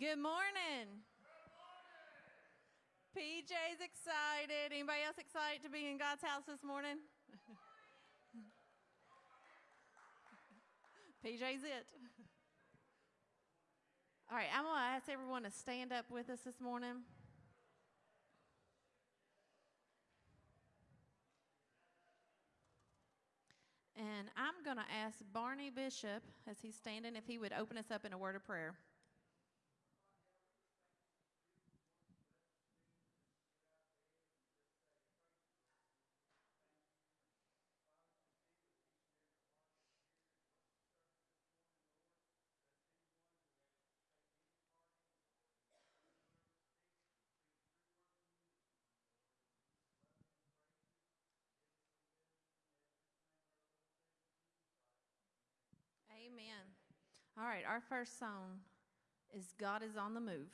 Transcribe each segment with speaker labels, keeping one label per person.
Speaker 1: Good morning. PJ's excited. Anybody else excited to be in God's house this morning? PJ's it. All right, I'm going to ask everyone to stand up with us this morning. And I'm going to ask Barney Bishop, as he's standing, if he would open us up in a word of prayer. Amen. All right, our first song is God is on the Move.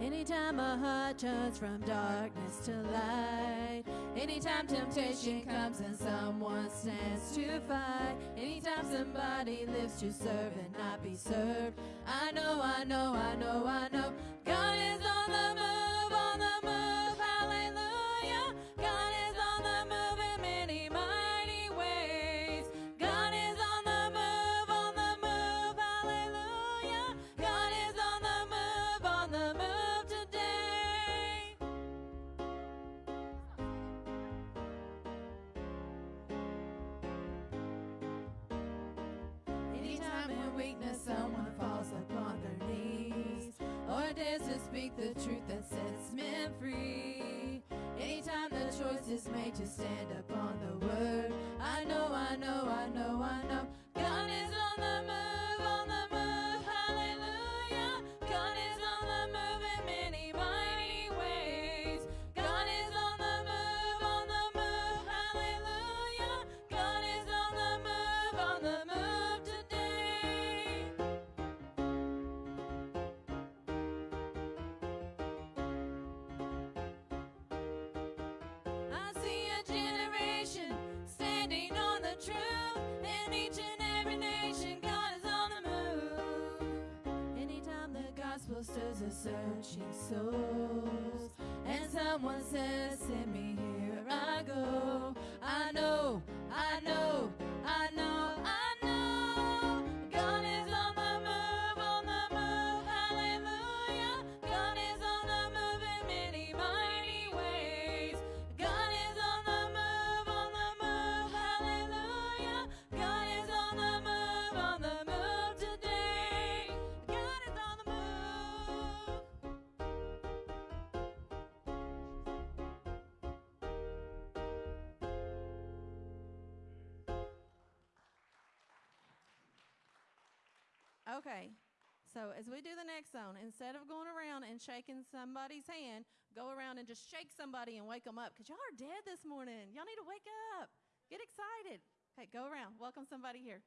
Speaker 1: Anytime my heart turns from darkness to light, anytime temptation comes and someone stands to fight, anytime somebody lives to serve and not be served, I know, I know, I know, I know, God is on the move, the gospel stirs a searching souls, and someone says, Send me Okay. So as we do the next zone, instead of going around and shaking somebody's hand, go around and just shake somebody and wake them up because y'all are dead this morning. Y'all need to wake up. Get excited. Okay, go around. Welcome somebody here.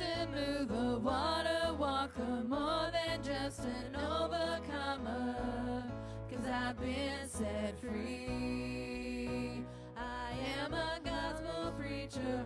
Speaker 1: A move mover, water walker, more than just an overcomer. Cause I've been set free. I am a gospel preacher,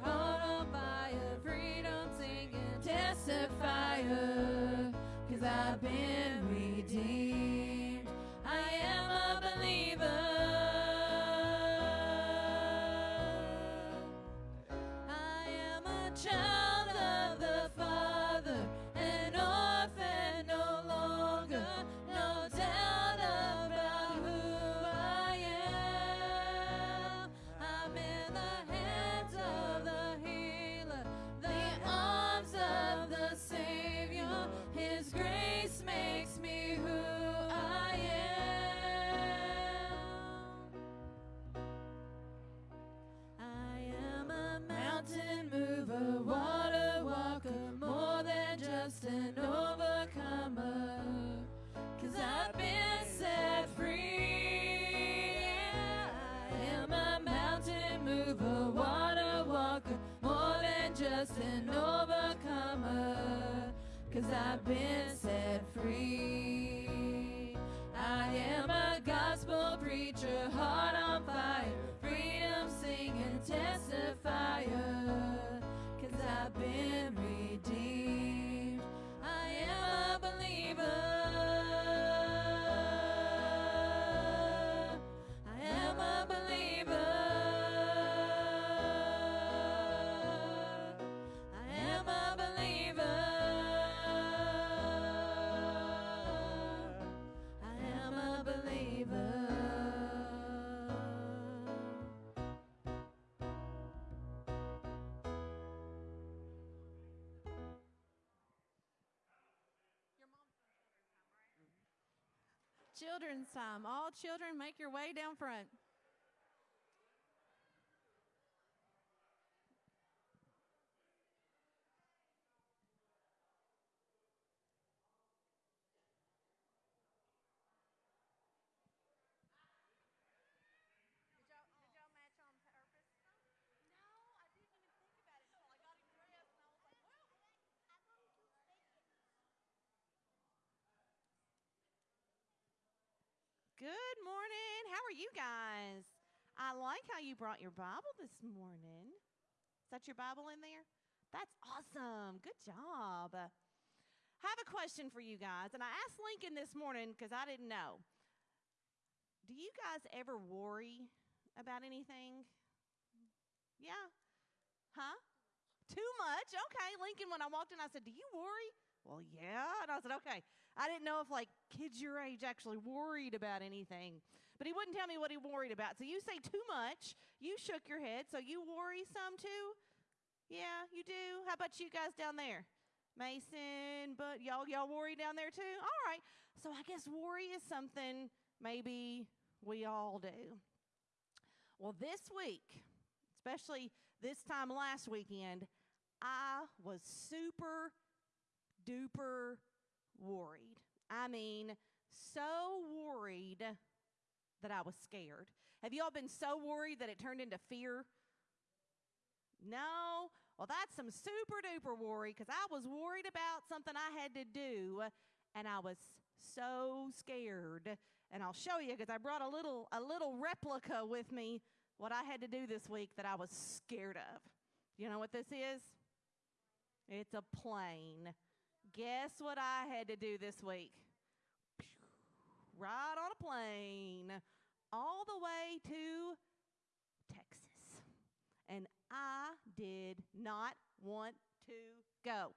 Speaker 1: been set free. Time. All children, make your way down front.
Speaker 2: Did y'all, did y'all match on purpose? No, I didn't even think about it until I got him dressed, and I was like, well.
Speaker 3: Good morning. How are you guys? I like how you brought your Bible this morning. Is that your Bible in there? That's awesome. Good job. I have a question for you guys, and I asked Lincoln this morning because I didn't know. Do you guys ever worry about anything? Yeah? Huh? Too much? Okay. Lincoln, when I walked in, I said, Do you worry? Well, yeah. And I said, Okay. I didn't know if like kids your age actually worried about anything. But he wouldn't tell me what he worried about. So you say too much. You shook your head. So you worry some too? Yeah, you do. How about you guys down there? Mason, but y'all y'all worry down there too? All right. So I guess worry is something maybe we all do. Well, this week, especially this time last weekend, I was super duper worried. I mean, so worried that I was scared. Have you all been so worried that it turned into fear? No? Well, that's some super duper worry because I was worried about something I had to do and I was so scared. And I'll show you because I brought a little a little replica with me what I had to do this week that I was scared of. You know what this is? It's a plane. Guess what I had to do this week? Ride on a plane all the way to Texas. And I did not want to go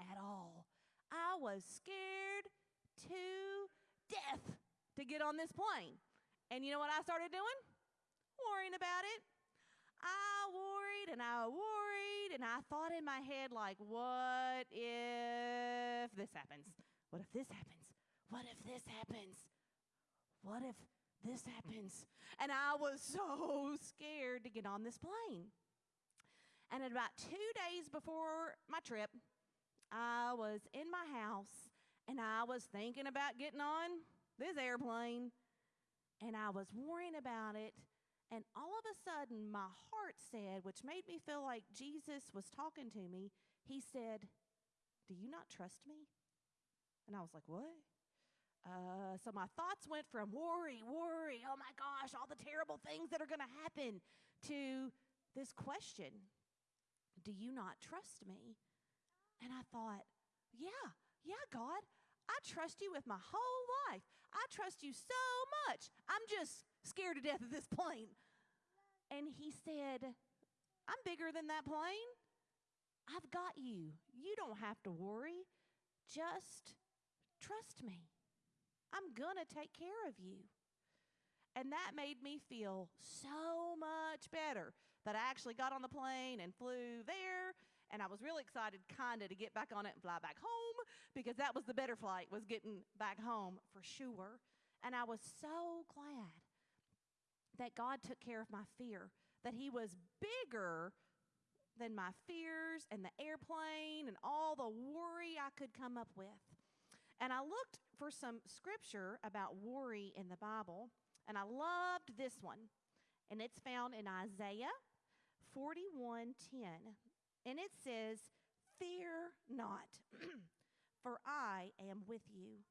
Speaker 3: at all. I was scared to death to get on this plane. And you know what I started doing? Worrying about it. I worried and I worried and I thought in my head, like, what if this happens? What if this happens? What if this happens? What if this happens? And I was so scared to get on this plane. And about two days before my trip, I was in my house and I was thinking about getting on this airplane. and I was worrying about it. And all of a sudden, my heart said, which made me feel like Jesus was talking to me, He said, Do you not trust me? And I was like, What? Uh, so my thoughts went from worry, worry, oh my gosh, all the terrible things that are going to happen to this question Do you not trust me? And I thought, Yeah, yeah, God, I trust you with my whole life. I trust you so much. I'm just scared to death of this plane. And he said, I'm bigger than that plane. I've got you. You don't have to worry. Just trust me. I'm going to take care of you. And that made me feel so much better that I actually got on the plane and flew there. And I was really excited, kind of, to get back on it and fly back home because that was the better flight, was getting back home for sure. And I was so glad that God took care of my fear, that He was bigger than my fears and the airplane and all the worry I could come up with. And I looked for some scripture about worry in the Bible, and I loved this one. And it's found in Isaiah 41:10. And it says, "Fear not, for I am with you.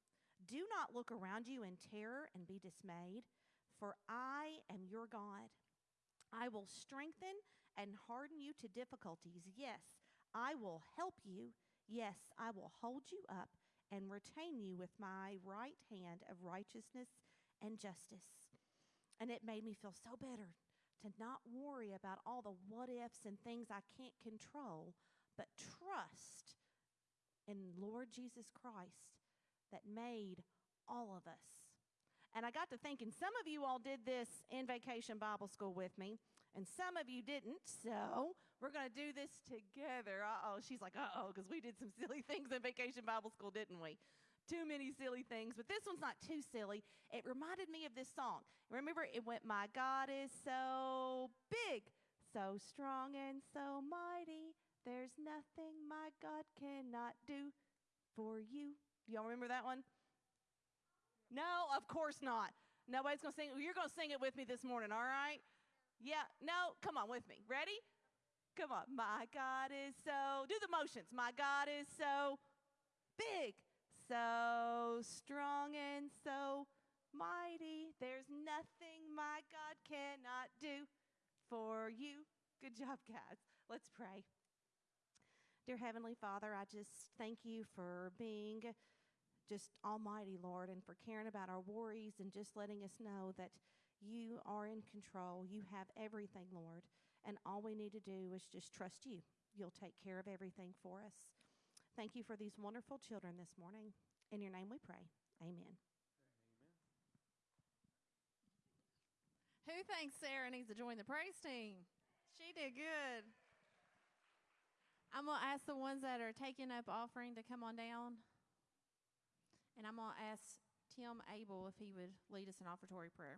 Speaker 3: Do not look around you in terror and be dismayed, for I am your God. I will strengthen and harden you to difficulties. Yes, I will help you. Yes, I will hold you up and retain you with my right hand of righteousness and justice. And it made me feel so better to not worry about all the what ifs and things I can't control, but trust in Lord Jesus Christ that made all of us. And I got to thinking, some of you all did this in vacation Bible school with me, and some of you didn't. So we're going to do this together. Uh oh. She's like, uh oh, because we did some silly things in vacation Bible school, didn't we? Too many silly things, but this one's not too silly. It reminded me of this song. Remember, it went, My God is so big, so strong, and so mighty. There's nothing my God cannot do for you. Y'all remember that one? No, of course not. Nobody's going to sing. You're going to sing it with me this morning, all right? Yeah, no, come on with me. Ready? Come on. My God is so, do the motions. My God is so big, so strong, and so mighty. There's nothing my God cannot do for you. Good job, guys. Let's pray. Dear Heavenly Father, I just thank you for being just almighty, Lord, and for caring about our worries and just letting us know that you are in control. You have everything, Lord. And all we need to do is just trust you. You'll take care of everything for us. Thank you for these wonderful children this morning. In your name we pray. Amen.
Speaker 1: Who thinks Sarah needs to join the praise team? She did good. I'm going to ask the ones that are taking up offering to come on down. And I'm going to ask Tim Abel if he would lead us in offertory prayer.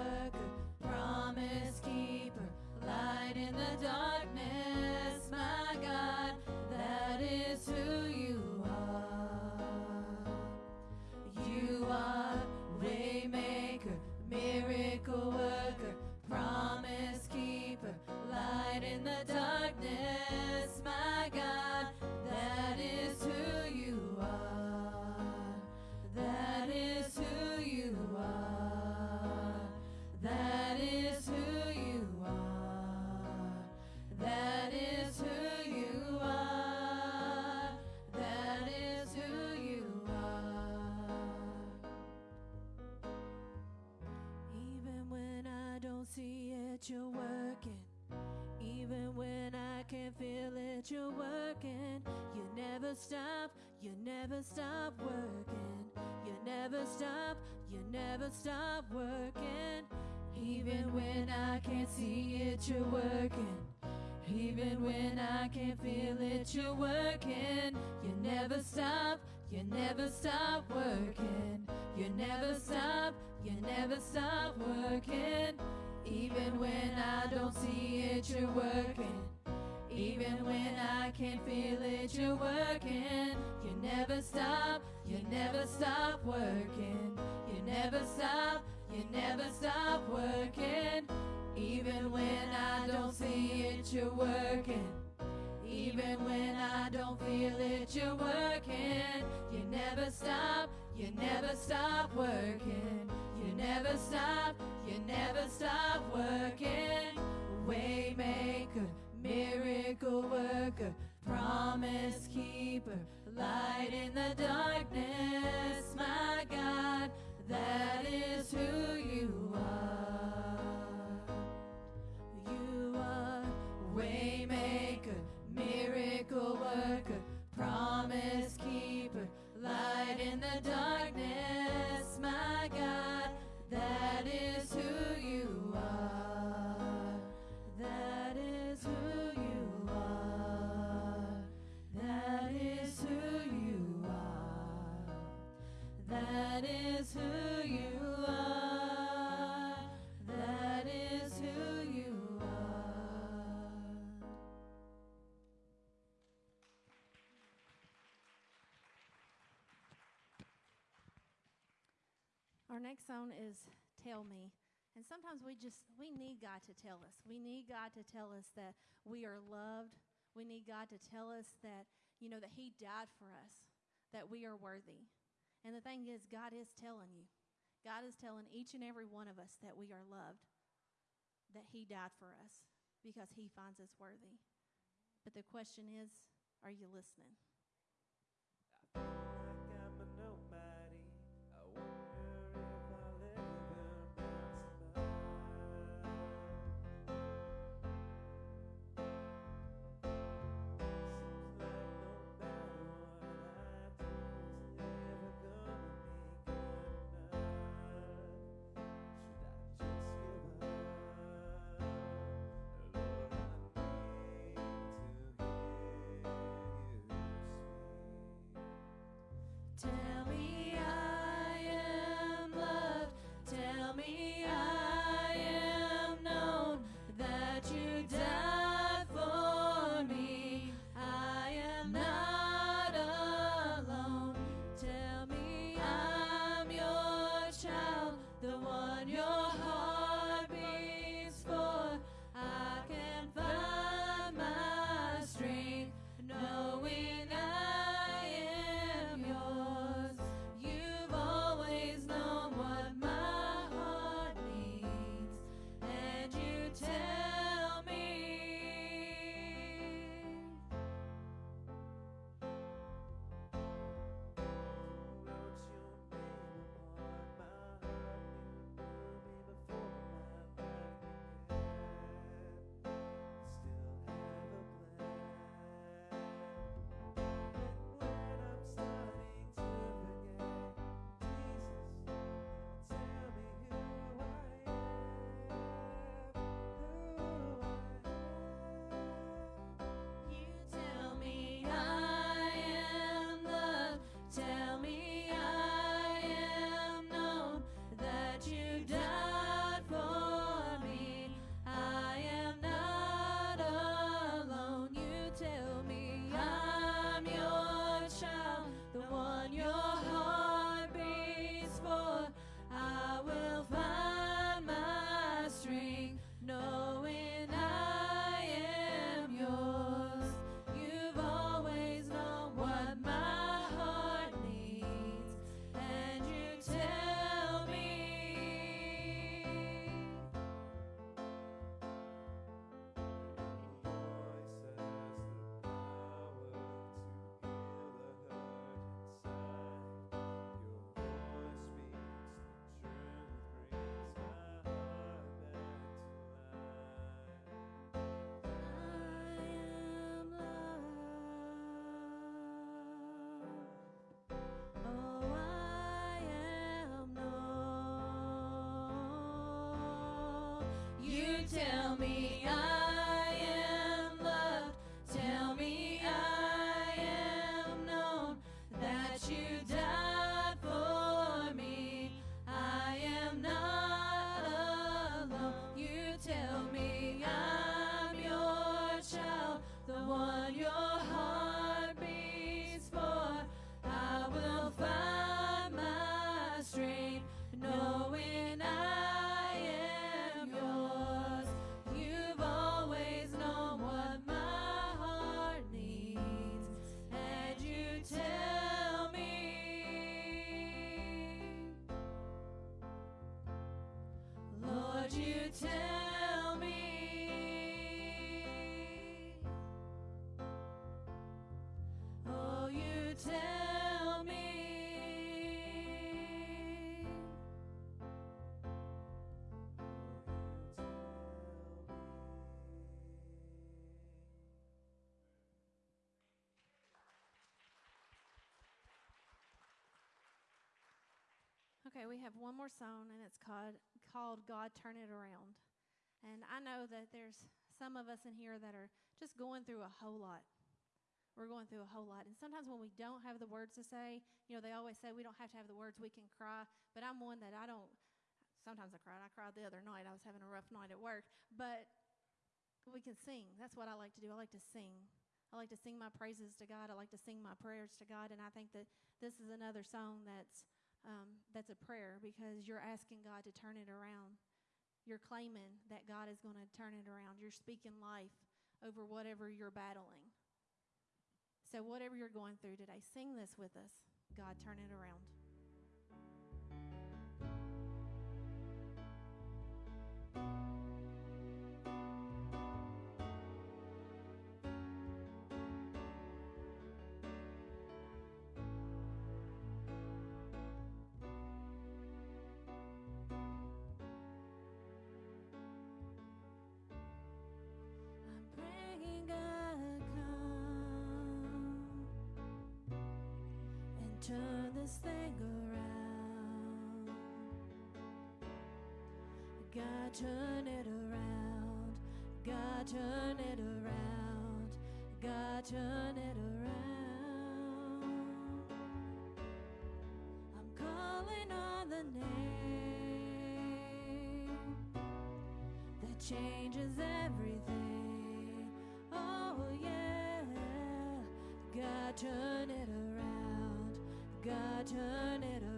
Speaker 1: not stop working. Even when I can't see it, you're working. Even when I can't feel it, you're working. You never stop, you never stop working. You never stop, you never stop working. Even when I don't see it, you're working. Even when I can't feel it, you're working. You never stop, you never stop working. You never stop, you never stop working. Even when I don't see it, you're working. Even when I don't feel it, you're working. You never stop, you never stop working. You never stop, you never stop working. Waymaker, miracle worker, promise keeper light in the darkness. is
Speaker 2: tell me. And sometimes we just, we need God to tell us. We need God to tell us that we are loved. We need God to tell us that, you know, that He died for us,
Speaker 4: that we are worthy. And the thing is, God is telling you. God is telling each and every one of us that we are loved, that He died for us because He finds us worthy. But the question is, are you listening?
Speaker 1: Tell me I am loved. Tell me I tell me I
Speaker 4: Okay, we have one more song, and it's called called God Turn It Around. And I know that there's some of us in here that are just going through a whole lot. We're going through a whole lot. And sometimes when we don't have the words to say, you know, they always say we don't have to have the words, we can cry. But I'm one that I don't, sometimes I cried. I cried the other night. I was having a rough night at work. But we can sing. That's what I like to do. I like to sing. I like to sing my praises to God. I like to sing my prayers to God. And I think that this is another song that's um, that's a prayer because you're asking God to turn it around. You're claiming that God is going to turn it around. You're speaking life over whatever you're battling. So, whatever you're going through today, sing this with us. God, turn it around.
Speaker 1: Turn this thing around. God turn it around. God turn it around. God turn it around. I'm calling on the name that changes everything. Oh, yeah. God, turn it around. God, turn it around.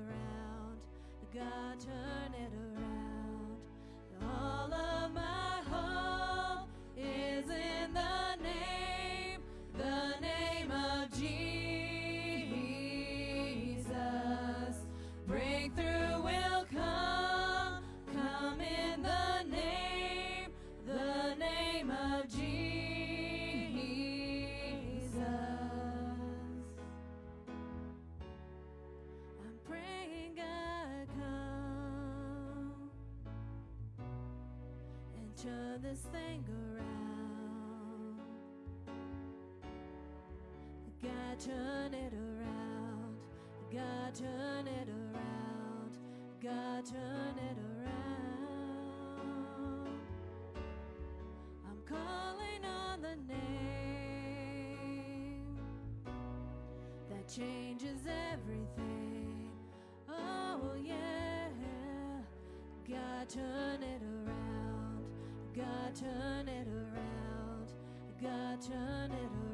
Speaker 1: Turn this thing around. God turn it around. God turn it around. God turn it around. I'm calling on the name that changes everything. Oh, yeah. God, turn it around. God, turn it around. God, turn it around.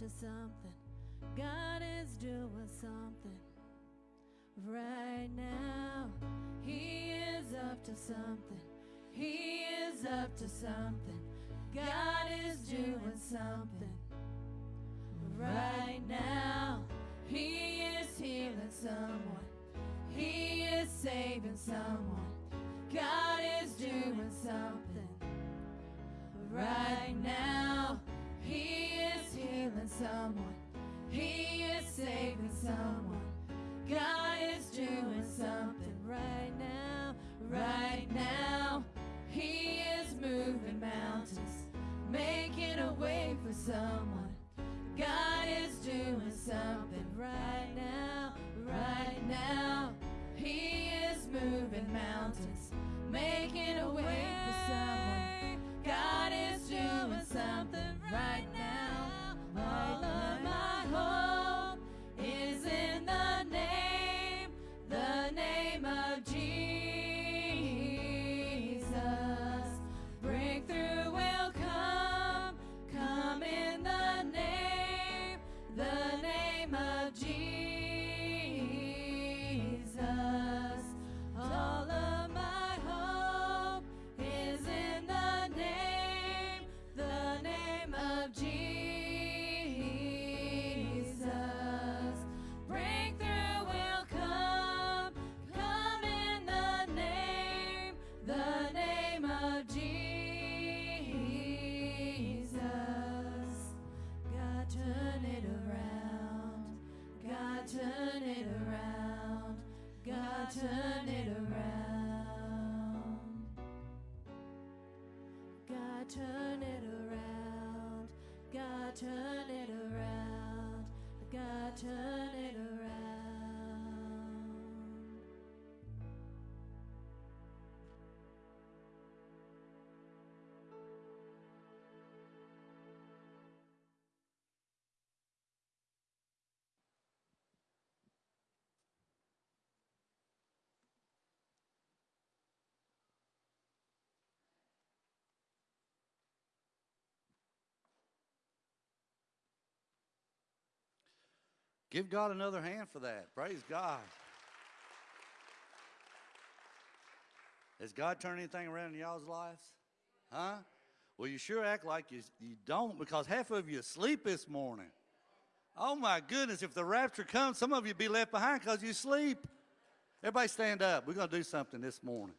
Speaker 1: To something. God is doing something right now. He is up to something. He is up to something. God is doing something right now. He is healing someone. He is saving someone. God is doing something right now. He is healing someone. He is saving someone. God is doing something right now. Right now. He is moving mountains, making a way for someone. God is doing something right now. Right now. He is moving mountains, making a way for someone. God is doing something right now. Turn it around. God turn it around. God turn it around. God turn it around.
Speaker 5: Give God another hand for that. Praise God. Has God turned anything around in y'all's lives? Huh? Well, you sure act like you, you don't because half of you sleep this morning. Oh my goodness, if the rapture comes, some of you be left behind because you sleep. Everybody stand up. We're going to do something this morning.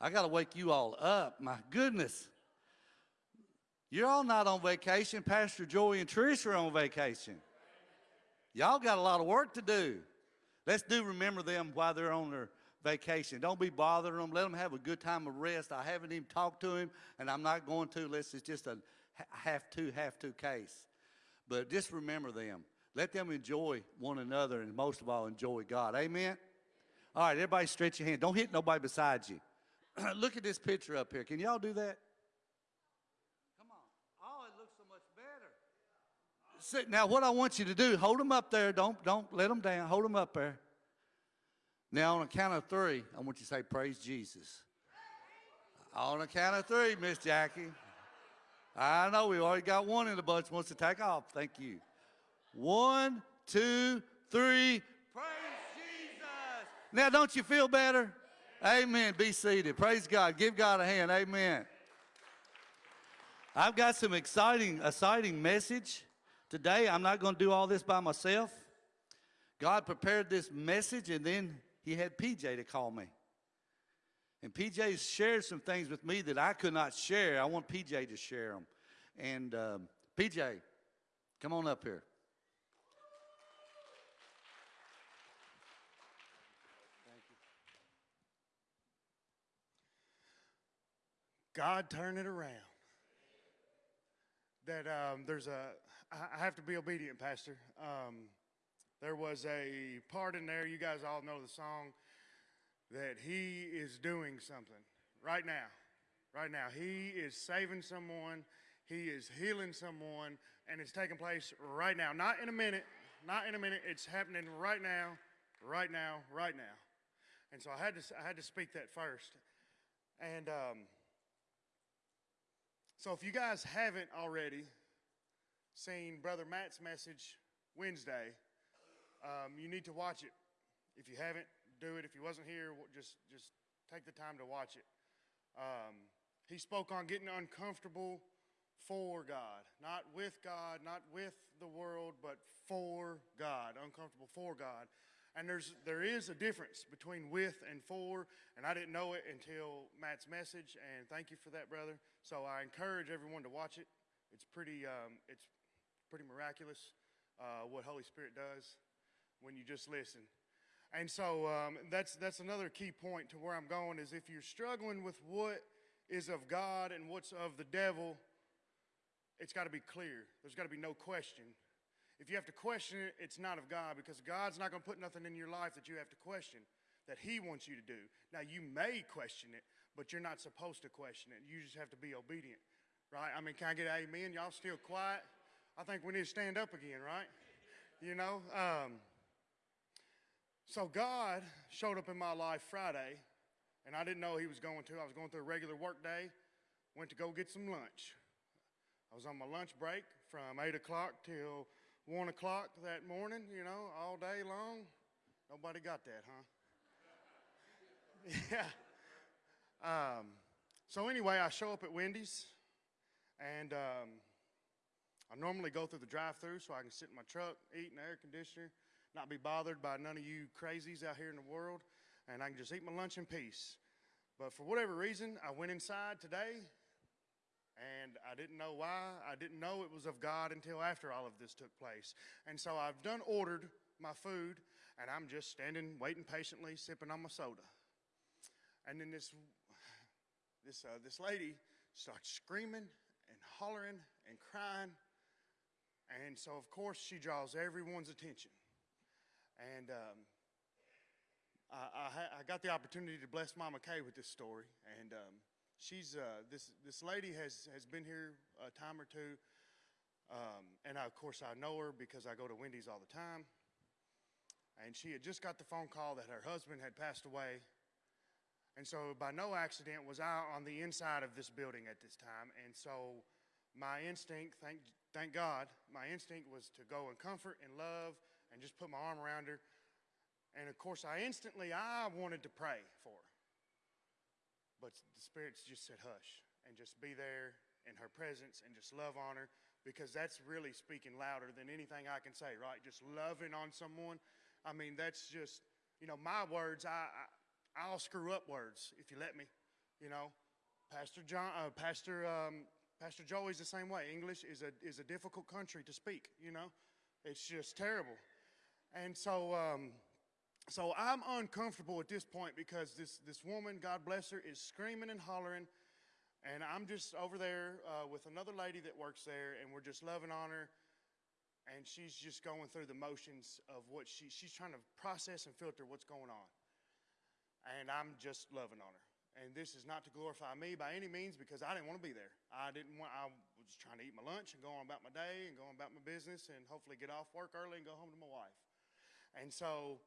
Speaker 5: I got to wake you all up. My goodness. You're all not on vacation. Pastor Joy and Trish are on vacation. Y'all got a lot of work to do. Let's do remember them while they're on their vacation. Don't be bothering them. Let them have a good time of rest. I haven't even talked to him, and I'm not going to unless it's just a ha- have to, have to case. But just remember them. Let them enjoy one another, and most of all, enjoy God. Amen? All right, everybody stretch your hand. Don't hit nobody beside you. Look at this picture up here. Can y'all do that? Come on. Oh, it looks so much better. Sit- Now, what I want you to do, hold them up there. Don't, don't let them down. Hold them up there. Now, on a count of three, I want you to say, Praise Jesus. On a count of three, Miss Jackie. I know we already got one in the bunch wants to take off. Thank you. One, two, three. Praise Jesus. Now, don't you feel better? Amen. Be seated. Praise God. Give God a hand. Amen. I've got some exciting, exciting message today. I'm not going to do all this by myself. God prepared this message, and then He had PJ to call me. And PJ shared some things with me that I could not share. I want PJ to share them. And um, PJ, come on up here.
Speaker 6: God turn it around. That um, there's a, I have to be obedient, Pastor. Um, there was a part in there, you guys all know the song, that He is doing something right now. Right now. He is saving someone, He is healing someone, and it's taking place right now. Not in a minute, not in a minute. It's happening right now, right now, right now. And so I had to, I had to speak that first. And um, so if you guys haven't already seen Brother Matt's message Wednesday, um, you need to watch it. If you haven't, do it. If you wasn't here, just just take the time to watch it. Um, he spoke on getting uncomfortable for God, not with God, not with the world, but for God, uncomfortable for God. And there's there is a difference between with and for, and I didn't know it until Matt's message. And thank you for that, brother. So I encourage everyone to watch it. It's pretty um, it's pretty miraculous uh, what Holy Spirit does when you just listen. And so um, that's that's another key point to where I'm going is if you're struggling with what is of God and what's of the devil, it's got to be clear. There's got to be no question. If you have to question it, it's not of God because God's not going to put nothing in your life that you have to question that He wants you to do. Now, you may question it, but you're not supposed to question it. You just have to be obedient, right? I mean, can I get amen? Y'all still quiet? I think we need to stand up again, right? You know? Um, so God showed up in my life Friday, and I didn't know He was going to. I was going through a regular work day, went to go get some lunch. I was on my lunch break from 8 o'clock till 1 o'clock that morning, you know, all day long. Nobody got that, huh? yeah. Um, so, anyway, I show up at Wendy's, and um, I normally go through the drive through so I can sit in my truck, eat in the air conditioner, not be bothered by none of you crazies out here in the world, and I can just eat my lunch in peace. But for whatever reason, I went inside today and I didn't know why. I didn't know it was of God until after all of this took place. And so I've done ordered my food, and I'm just standing, waiting patiently, sipping on my soda. And then this, this, uh, this lady starts screaming and hollering and crying. And so, of course, she draws everyone's attention. And um, I, I, I got the opportunity to bless Mama Kay with this story. And um, she's uh, this this lady has has been here a time or two, um, and I, of course I know her because I go to Wendy's all the time. And she had just got the phone call that her husband had passed away, and so by no accident was I on the inside of this building at this time. And so my instinct, thank thank God, my instinct was to go and comfort and love and just put my arm around her. And of course, I instantly I wanted to pray for her. But the spirits just said hush and just be there in her presence and just love on her because that's really speaking louder than anything I can say, right? Just loving on someone. I mean, that's just, you know, my words, I, I I'll screw up words if you let me, you know. Pastor John, uh, Pastor, um, Pastor Joey's the same way. English is a, is a difficult country to speak, you know. It's just terrible. And so, um, so I'm uncomfortable at this point because this, this woman, God bless her, is screaming and hollering. And I'm just over there uh, with another lady that works there, and we're just loving on her. And she's just going through the motions of what she, she's trying to process and filter what's going on. And I'm just loving on her. And this is not to glorify me by any means because I didn't want to be there. I didn't want, I was trying to eat my lunch and go on about my day and go on about my business and hopefully get off work early and go home to my wife. And so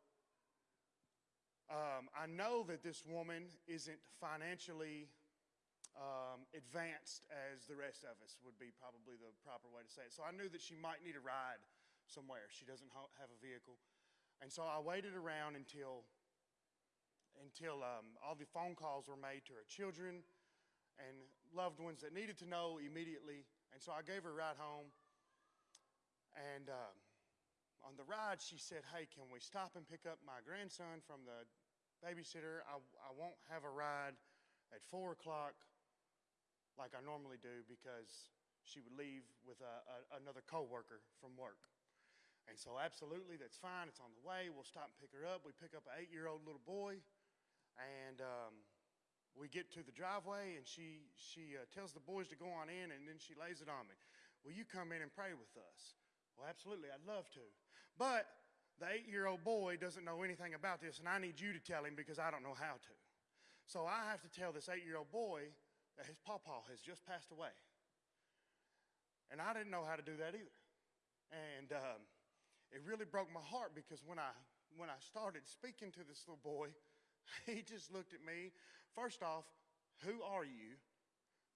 Speaker 6: um, I know that this woman isn't financially um, advanced as the rest of us would be probably the proper way to say it. So I knew that she might need a ride somewhere. She doesn't have a vehicle. And so I waited around until, until um, all the phone calls were made to her children and loved ones that needed to know immediately. And so I gave her a ride home. And um, on the ride, she said, Hey, can we stop and pick up my grandson from the babysitter? I, I won't have a ride at 4 o'clock like I normally do because she would leave with a, a, another coworker from work. And so, absolutely, that's fine. It's on the way. We'll stop and pick her up. We pick up an eight-year-old little boy, and um, we get to the driveway, and she she uh, tells the boys to go on in, and then she lays it on me. Will you come in and pray with us? Well, absolutely, I'd love to. But the eight-year-old boy doesn't know anything about this, and I need you to tell him because I don't know how to. So I have to tell this eight-year-old boy that his pawpaw has just passed away. And I didn't know how to do that either. And um, it really broke my heart because when I, when I started speaking to this little boy, he just looked at me. First off, who are you?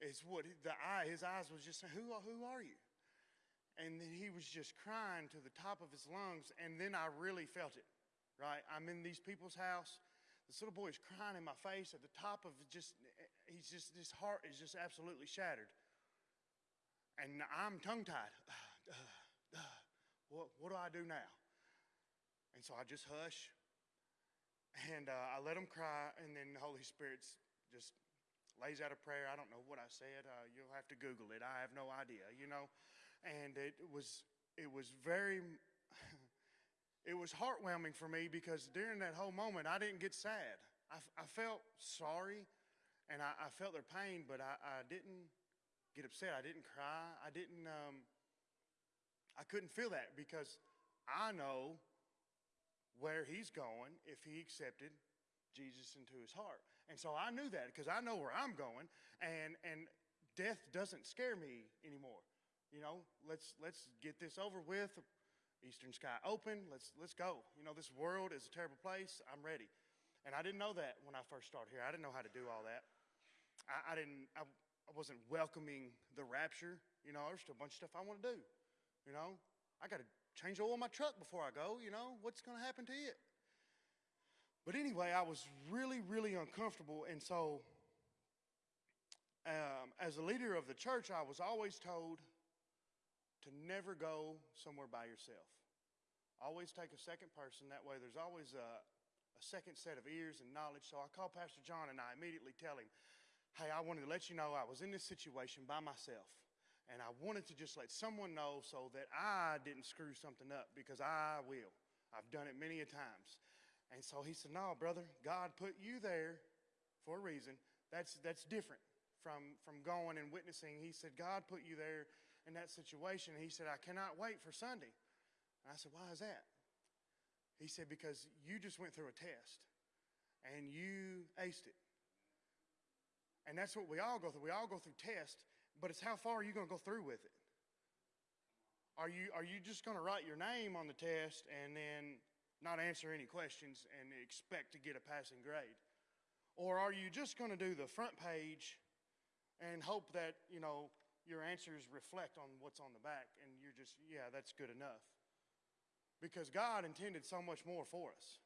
Speaker 6: Is what the eye, his eyes was just saying, who, who are you? And then he was just crying to the top of his lungs. And then I really felt it, right? I'm in these people's house. This little boy is crying in my face at the top of just, he's just, his heart is just absolutely shattered. And I'm tongue tied. what, what do I do now? And so I just hush and uh, I let him cry, and then the Holy Spirit just lays out a prayer. I don't know what I said. Uh, you'll have to Google it. I have no idea, you know. And it was, it was very, it was heartwarming for me because during that whole moment, I didn't get sad. I, I felt sorry and I, I felt their pain, but I, I, didn't get upset. I didn't cry. I didn't, um, I couldn't feel that because I know where he's going if he accepted Jesus into his heart. And so I knew that because I know where I'm going and and death doesn't scare me anymore. You know, let's let's get this over with. Eastern sky open. Let's let's go. You know, this world is a terrible place. I'm ready. And I didn't know that when I first started here. I didn't know how to do all that. I, I didn't I, I wasn't welcoming the rapture. You know, there's still a bunch of stuff I want to do. You know, I got to change oil in my truck before I go. You know, what's going to happen to it? But anyway, I was really, really uncomfortable. And so, um, as a leader of the church, I was always told to never go somewhere by yourself. Always take a second person. That way, there's always a, a second set of ears and knowledge. So I call Pastor John and I immediately tell him, Hey, I wanted to let you know I was in this situation by myself. And I wanted to just let someone know so that I didn't screw something up because I will. I've done it many a times. And so he said, No, brother, God put you there for a reason. That's, that's different from, from going and witnessing. He said, God put you there in that situation. He said, I cannot wait for Sunday. And I said, Why is that? He said, Because you just went through a test and you aced it. And that's what we all go through. We all go through tests but it's how far are you going to go through with it? Are you, are you just going to write your name on the test and then not answer any questions and expect to get a passing grade? Or are you just going to do the front page and hope that, you know, your answers reflect on what's on the back and you're just, yeah, that's good enough? because God intended so much more for us.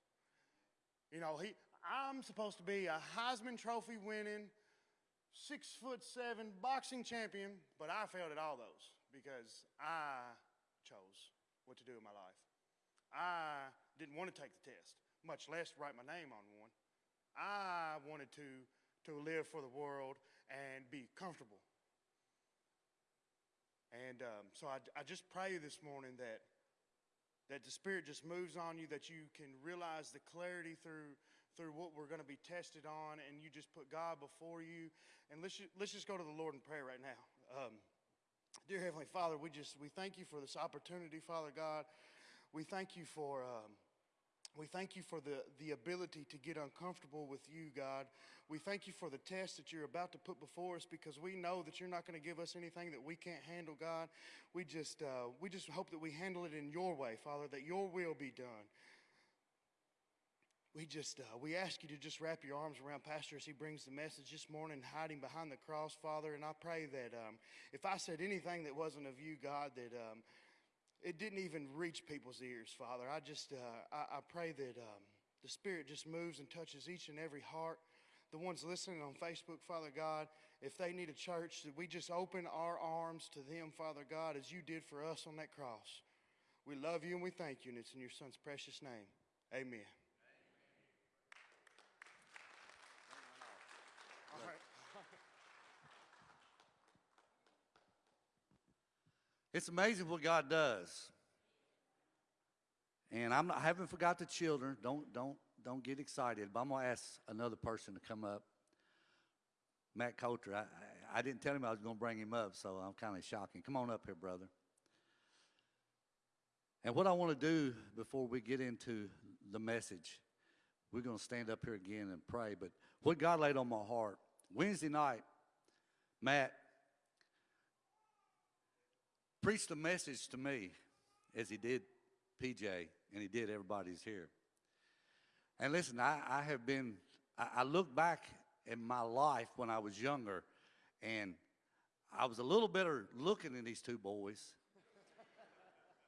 Speaker 6: You know, he, I'm supposed to be a Heisman Trophy winning, six foot seven boxing champion, but I failed at all those because I chose what to do in my life. I didn't want to take the test, much less write my name on one. I wanted to, to live for the world and be comfortable. And um, so I, I just pray this morning that, that the Spirit just moves on you, that you can realize the clarity through, through what we're going to be tested on, and you just put God before you. And let's, ju- let's just go to the Lord in prayer right now. Um, dear Heavenly Father, we just we thank you for this opportunity, Father God. We thank you for. Um, we thank you for the, the ability to get uncomfortable with you, God. We thank you for the test that you're about to put before us because we know that you're not going to give us anything that we can't handle, God. We just, uh, we just hope that we handle it in your way, Father, that your will be done. We just, uh, we ask you to just wrap your arms around Pastor as he brings the message this morning, hiding behind the cross, Father. And I pray that um, if I said anything that wasn't of you, God, that um, it didn't even reach people's ears, Father. I just, uh, I, I pray that um, the Spirit just moves and touches each and every heart. The ones listening on Facebook, Father God, if they need a church, that we just open our arms to them, Father God, as you did for us on that cross. We love you and we thank you, and it's in your Son's precious name. Amen. All right.
Speaker 5: It's amazing what God does. And I'm not, I haven't forgot the children. Don't don't don't get excited. But I'm gonna ask another person to come up. Matt Coulter. I, I, I didn't tell him I was gonna bring him up, so I'm kind of shocking. Come on up here, brother. And what I want to do before we get into the message, we're going to stand up here again and pray. But what God laid on my heart Wednesday night, Matt preached a message to me as he did PJ and he did everybody's here. And listen, I, I have been, I, I look back in my life when I was younger and I was a little better looking than these two boys.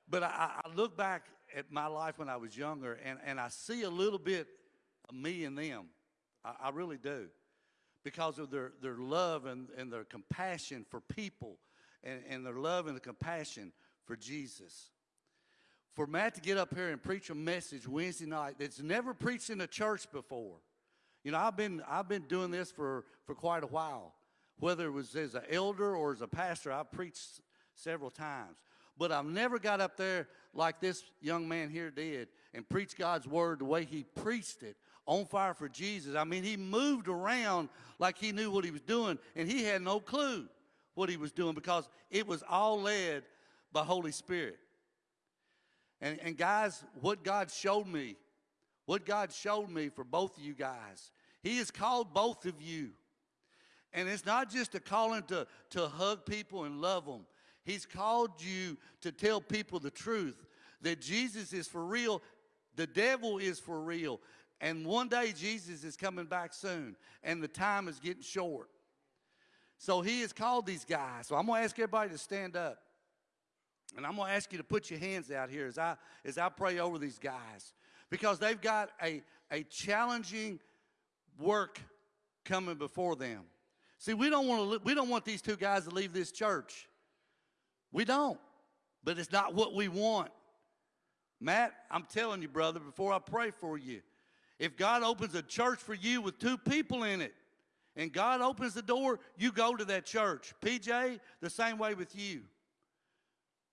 Speaker 5: But I, I look back at my life when I was younger and, and I see a little bit of me in them. I, I really do. Because of their, their love and, and their compassion for people and, and their love and the compassion for Jesus. For Matt to get up here and preach a message Wednesday night that's never preached in a church before. You know, I've been, I've been doing this for, for quite a while. Whether it was as an elder or as a pastor, I've preached several times. But I've never got up there like this young man here did and preached God's word the way he preached it on fire for Jesus. I mean, he moved around like he knew what he was doing, and he had no clue what he was doing because it was all led by Holy Spirit. And, and guys, what God showed me, what God showed me for both of you guys, He has called both of you. And it's not just a calling to, to hug people and love them. He's called you to tell people the truth that Jesus is for real, the devil is for real. And one day Jesus is coming back soon, and the time is getting short. So he has called these guys. So I'm going to ask everybody to stand up. And I'm going to ask you to put your hands out here as I, as I pray over these guys. Because they've got a, a challenging work coming before them. See, we don't, want to, we don't want these two guys to leave this church. We don't. But it's not what we want. Matt, I'm telling you, brother, before I pray for you, if God opens a church for you with two people in it, and God opens the door, you go to that church. PJ, the same way with you.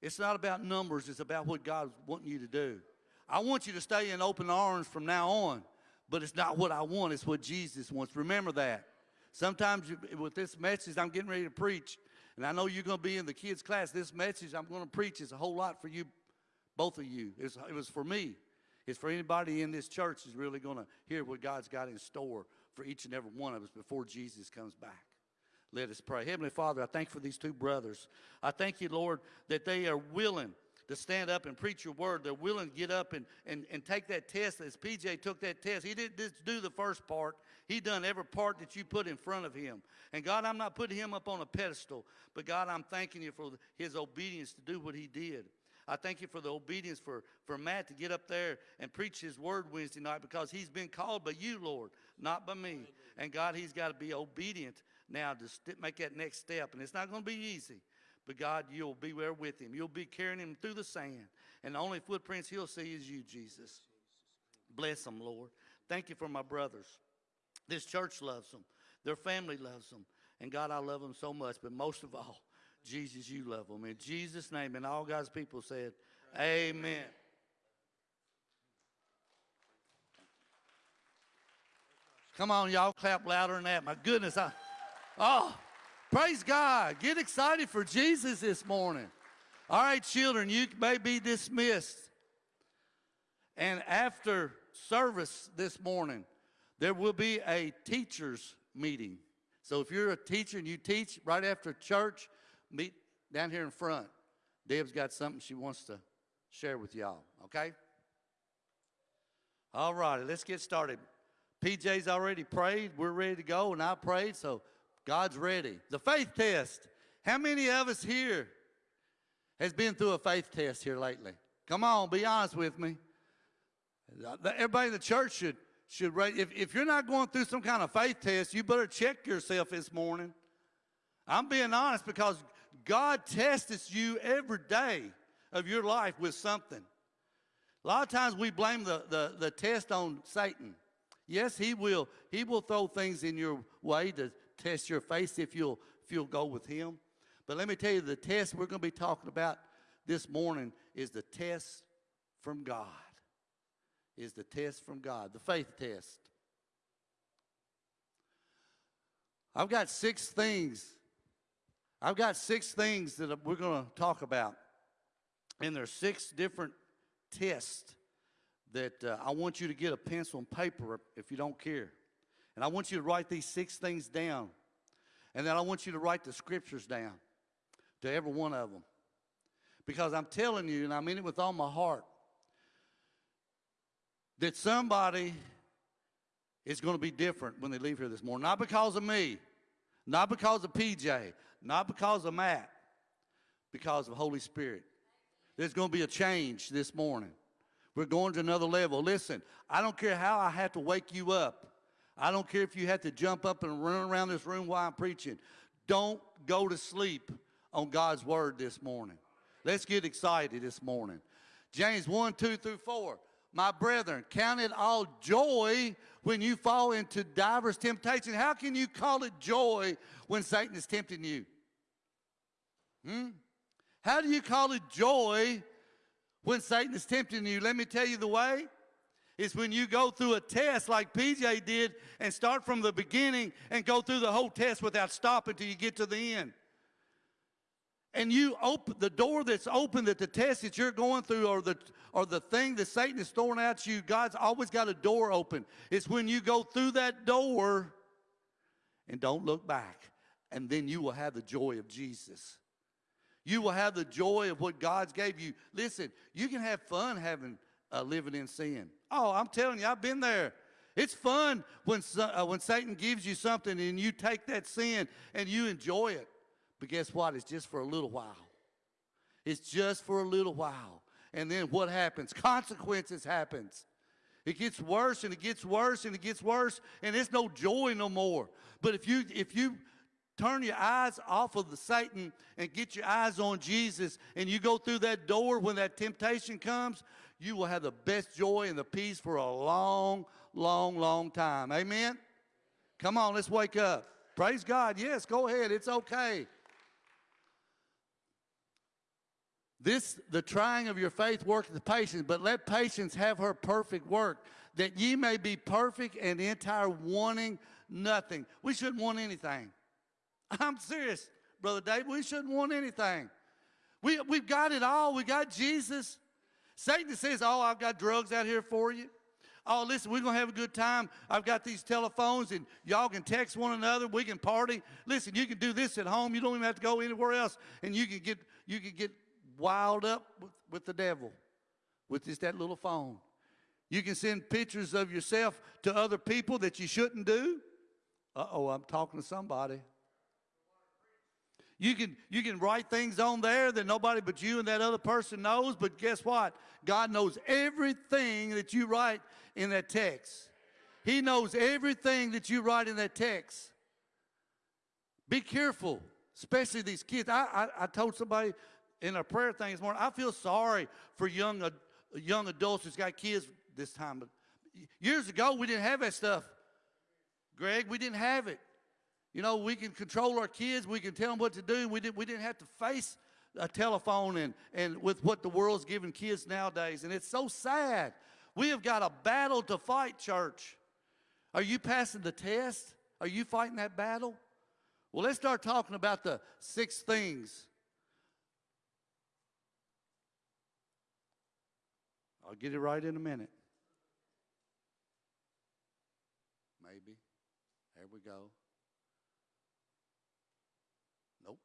Speaker 5: It's not about numbers, it's about what God's wanting you to do. I want you to stay in open arms from now on, but it's not what I want, it's what Jesus wants. Remember that. Sometimes with this message I'm getting ready to preach, and I know you're going to be in the kids' class, this message I'm going to preach is a whole lot for you, both of you. It was for me. It's for anybody in this church who's really going to hear what God's got in store for each and every one of us before Jesus comes back. Let us pray. Heavenly Father, I thank for these two brothers. I thank you, Lord, that they are willing to stand up and preach your word. They're willing to get up and, and, and take that test as PJ took that test. He didn't just do the first part. He done every part that you put in front of him. And God, I'm not putting him up on a pedestal, but God, I'm thanking you for his obedience to do what he did. I thank you for the obedience for, for Matt to get up there and preach his word Wednesday night because he's been called by you, Lord, not by me. And God, he's got to be obedient now to make that next step. And it's not going to be easy. But God, you'll be there with him. You'll be carrying him through the sand. And the only footprints he'll see is you, Jesus. Bless them, Lord. Thank you for my brothers. This church loves them. Their family loves them. And God, I love them so much. But most of all, Jesus, you love them. In Jesus' name, and all God's people said, Amen. Come on, y'all, clap louder than that. My goodness, I, oh, praise God. Get excited for Jesus this morning. All right, children, you may be dismissed. And after service this morning, there will be a teachers meeting. So if you're a teacher and you teach right after church, meet down here in front. Deb's got something she wants to share with y'all, okay? All righty, let's get started. PJ's already prayed. We're ready to go, and I prayed, so God's ready. The faith test. How many of us here has been through a faith test here lately? Come on, be honest with me. Uh, everybody in the church should should. If, if you're not going through some kind of faith test, you better check yourself this morning. I'm being honest because God tests you every day of your life with something. A lot of times we blame the, the, the test on Satan. Yes, he will. He will throw things in your way to test your faith if you'll, if you'll go with him. But let me tell you, the test we're going to be talking about this morning is the test from God is the test from God, the faith test. I've got six things. I've got six things that we're going to talk about. And there's six different tests that uh, I want you to get a pencil and paper if you don't care. And I want you to write these six things down. And then I want you to write the scriptures down to every one of them. Because I'm telling you, and I mean it with all my heart, that somebody is going to be different when they leave here this morning. Not because of me, not because of PJ, not because of Matt, because of Holy Spirit. There's going to be a change this morning. We're going to another level. Listen, I don't care how I have to wake you up. I don't care if you have to jump up and run around this room while I'm preaching. Don't go to sleep on God's word this morning. Let's get excited this morning. James 1, 2 through 4. My brethren, count it all joy when you fall into divers temptation. How can you call it joy when Satan is tempting you? Hmm? How do you call it joy when Satan is tempting you? Let me tell you the way. It's when you go through a test like PJ did and start from the beginning and go through the whole test without stopping till you get to the end and you open the door that's open that the test that you're going through or the or the thing that Satan is throwing at you, God's always got a door open. It's when you go through that door and don't look back. And then you will have the joy of Jesus. You will have the joy of what God's gave you. Listen, you can have fun having uh, living in sin. Oh, I'm telling you, I've been there. It's fun when uh, when Satan gives you something and you take that sin and you enjoy it. But guess what? It's just for a little while. It's just for a little while. And then what happens? Consequences happens. It gets worse and it gets worse and it gets worse and it's no joy no more. But if you if you turn your eyes off of the Satan and get your eyes on Jesus and you go through that door when that temptation comes, you will have the best joy and the peace for a long, long, long time. Amen? Come on, let's wake up. Praise God. Yes, go ahead. It's okay. This, the trying of your faith worketh the patience, but let patience have her perfect work, that ye may be perfect and entire, wanting nothing. We shouldn't want anything. I'm serious, Brother Dave. We shouldn't want anything. We, we've got it all. We got Jesus. Satan says, Oh, I've got drugs out here for you. Oh, listen, we're going to have a good time. I've got these telephones, and y'all can text one another. We can party. Listen, you can do this at home. You don't even have to go anywhere else, and you can get you can get wild up with, with the devil with just that little phone. You can send pictures of yourself to other people that you shouldn't do. Uh oh, I'm talking to somebody. You can, you can write things on there that nobody but you and that other person knows, but guess what? God knows everything that you write in that text. He knows everything that you write in that text. Be careful, especially these kids. I, I, I told somebody in a prayer thing this morning, I feel sorry for young, young adults who's got kids this time. But years ago, we didn't have that stuff. Greg, we didn't have it. You know, we can control our kids. We can tell them what to do. We didn't, we didn't have to face a telephone and, and with what the world's giving kids nowadays. And it's so sad. We have got a battle to fight, church. Are you passing the test? Are you fighting that battle? Well, let's start talking about the six things. I'll get it right in a minute. Maybe. There we go. Nope.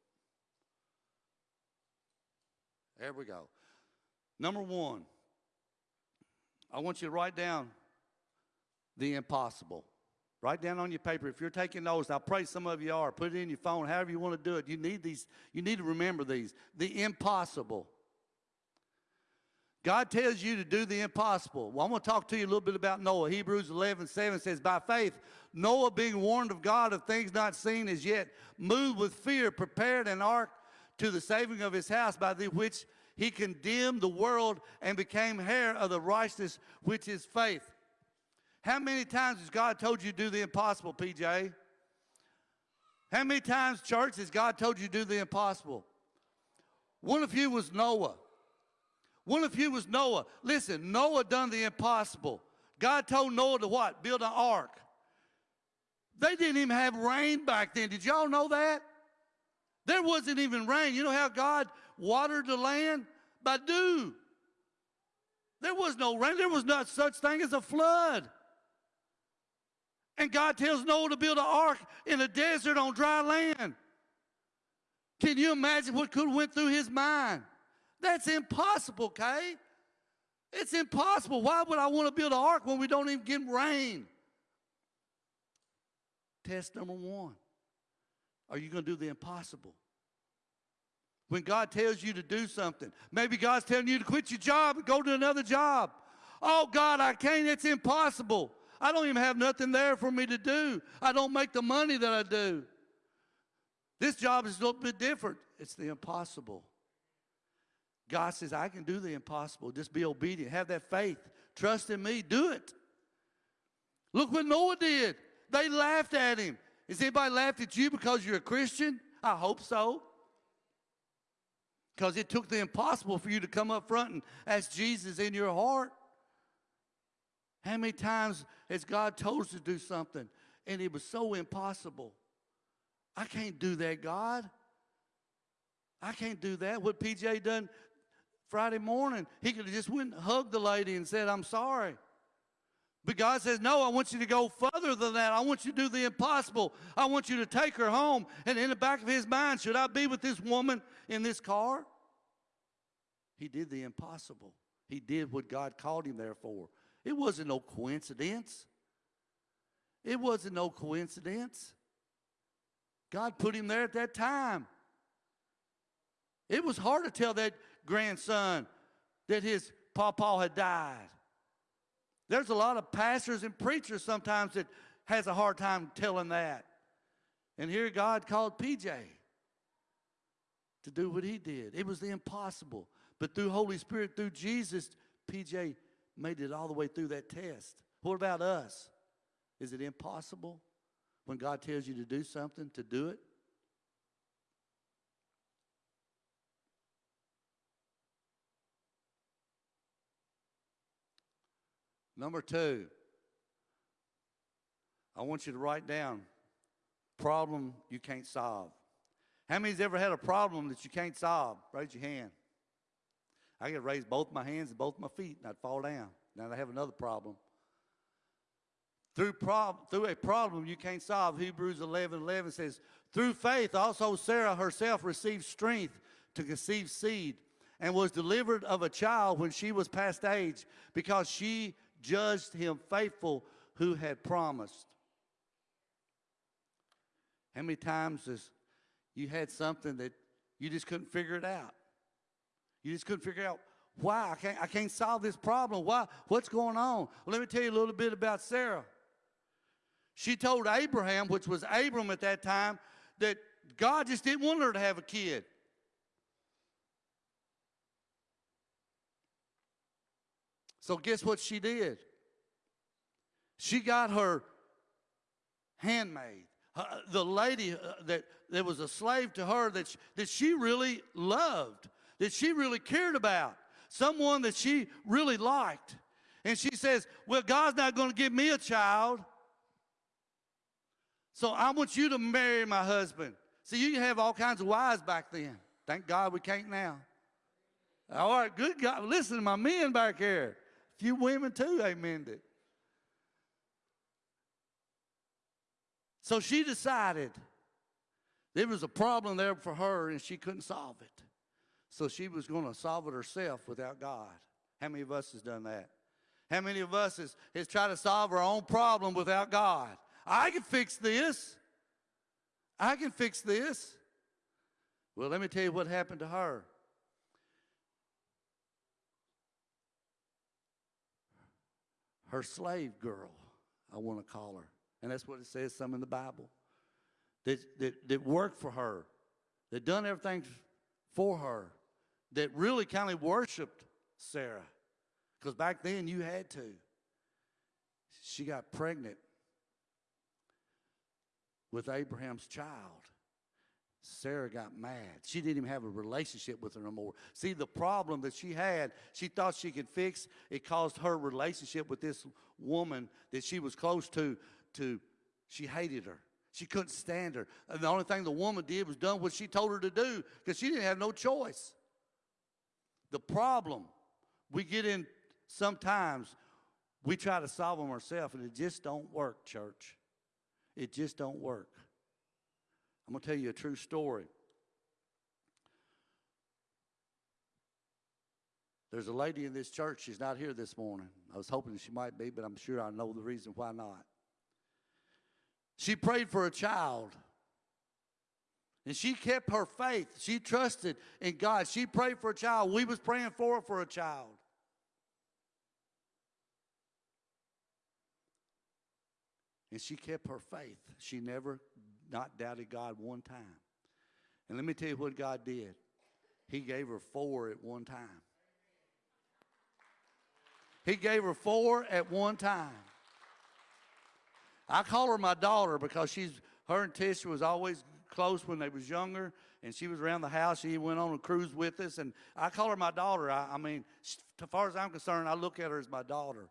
Speaker 5: There we go. Number one, I want you to write down the impossible. Write down on your paper. If you're taking notes, I pray some of you are. Put it in your phone, however you want to do it. You need these, you need to remember these. The impossible. God tells you to do the impossible. Well, I'm going to talk to you a little bit about Noah. Hebrews 11, 7 says, By faith, Noah, being warned of God of things not seen as yet, moved with fear, prepared an ark to the saving of his house, by the which he condemned the world and became heir of the righteousness which is faith. How many times has God told you to do the impossible, PJ? How many times, church, has God told you to do the impossible? One of you was Noah. One of you was Noah. Listen, Noah done the impossible. God told Noah to what? Build an ark. They didn't even have rain back then. Did y'all know that? There wasn't even rain. You know how God watered the land? By dew. There was no rain. There was not such thing as a flood. And God tells Noah to build an ark in a desert on dry land. Can you imagine what could have went through his mind? That's impossible, Kay. It's impossible. Why would I want to build an ark when we don't even get rain? Test number one. Are you going to do the impossible? When God tells you to do something, maybe God's telling you to quit your job and go to another job. Oh, God, I can't. It's impossible. I don't even have nothing there for me to do. I don't make the money that I do. This job is a little bit different. It's the impossible. God says, I can do the impossible. Just be obedient. Have that faith. Trust in me. Do it. Look what Noah did. They laughed at him. Has anybody laughed at you because you're a Christian? I hope so. Because it took the impossible for you to come up front and ask Jesus in your heart. How many times has God told us to do something and it was so impossible? I can't do that, God. I can't do that. What PJ done Friday morning, he could have just went and hugged the lady and said, I'm sorry. But God says, No, I want you to go further than that. I want you to do the impossible. I want you to take her home. And in the back of his mind, should I be with this woman in this car? He did the impossible. He did what God called him there for. It wasn't no coincidence. It wasn't no coincidence. God put him there at that time. It was hard to tell that grandson that his papa had died. There's a lot of pastors and preachers sometimes that has a hard time telling that. And here God called PJ to do what he did. It was the impossible. But through Holy Spirit, through Jesus, PJ made it all the way through that test. What about us? Is it impossible when God tells you to do something to do it? Number two, I want you to write down problem you can't solve. How many's ever had a problem that you can't solve? Raise your hand. I could raise both my hands and both my feet and I'd fall down. Now I have another problem. Through, prob- through a problem you can't solve, Hebrews 11 11 says, Through faith also Sarah herself received strength to conceive seed and was delivered of a child when she was past age because she judged him faithful who had promised. How many times has you had something that you just couldn't figure it out. You just couldn't figure out why I can't I can't solve this problem. Why? What's going on? Well, let me tell you a little bit about Sarah. She told Abraham, which was Abram at that time, that God just didn't want her to have a kid. So guess what she did? She got her handmaid, uh, the lady uh, that, that was a slave to her that she, that she really loved, that she really cared about, someone that she really liked. And she says, Well, God's not going to give me a child. So I want you to marry my husband. See, you can have all kinds of wives back then. Thank God we can't now. All right, good God. Listen to my men back here. Few women too, amen. It. So she decided there was a problem there for her and she couldn't solve it. So she was going to solve it herself without God. How many of us has done that? How many of us has, has tried to solve our own problem without God? I can fix this. I can fix this. Well, let me tell you what happened to her. Her slave girl, I want to call her. And that's what it says some in the Bible. That, that, that worked for her, that done everything for her, that really kind of worshiped Sarah. Because back then you had to. She got pregnant with Abraham's child. Sarah got mad. She didn't even have a relationship with her no more. See, the problem that she had, she thought she could fix. It caused her relationship with this woman that she was close to, to she hated her. She couldn't stand her. And the only thing the woman did was done what she told her to do because she didn't have no choice. The problem we get in sometimes, we try to solve them ourselves and it just don't work, church. It just don't work. I'm going to tell you a true story. There's a lady in this church. She's not here this morning. I was hoping she might be, but I'm sure I know the reason why not. She prayed for a child. And she kept her faith. She trusted in God. She prayed for a child. We was praying for her for a child. And she kept her faith. She never not doubted God one time. And let me tell you what God did. He gave her four at one time. He gave her four at one time. I call her my daughter because she's her and Tisha was always close when they was younger, and she was around the house. She went on a cruise with us, and I call her my daughter. I, I mean, as far as I'm concerned, I look at her as my daughter.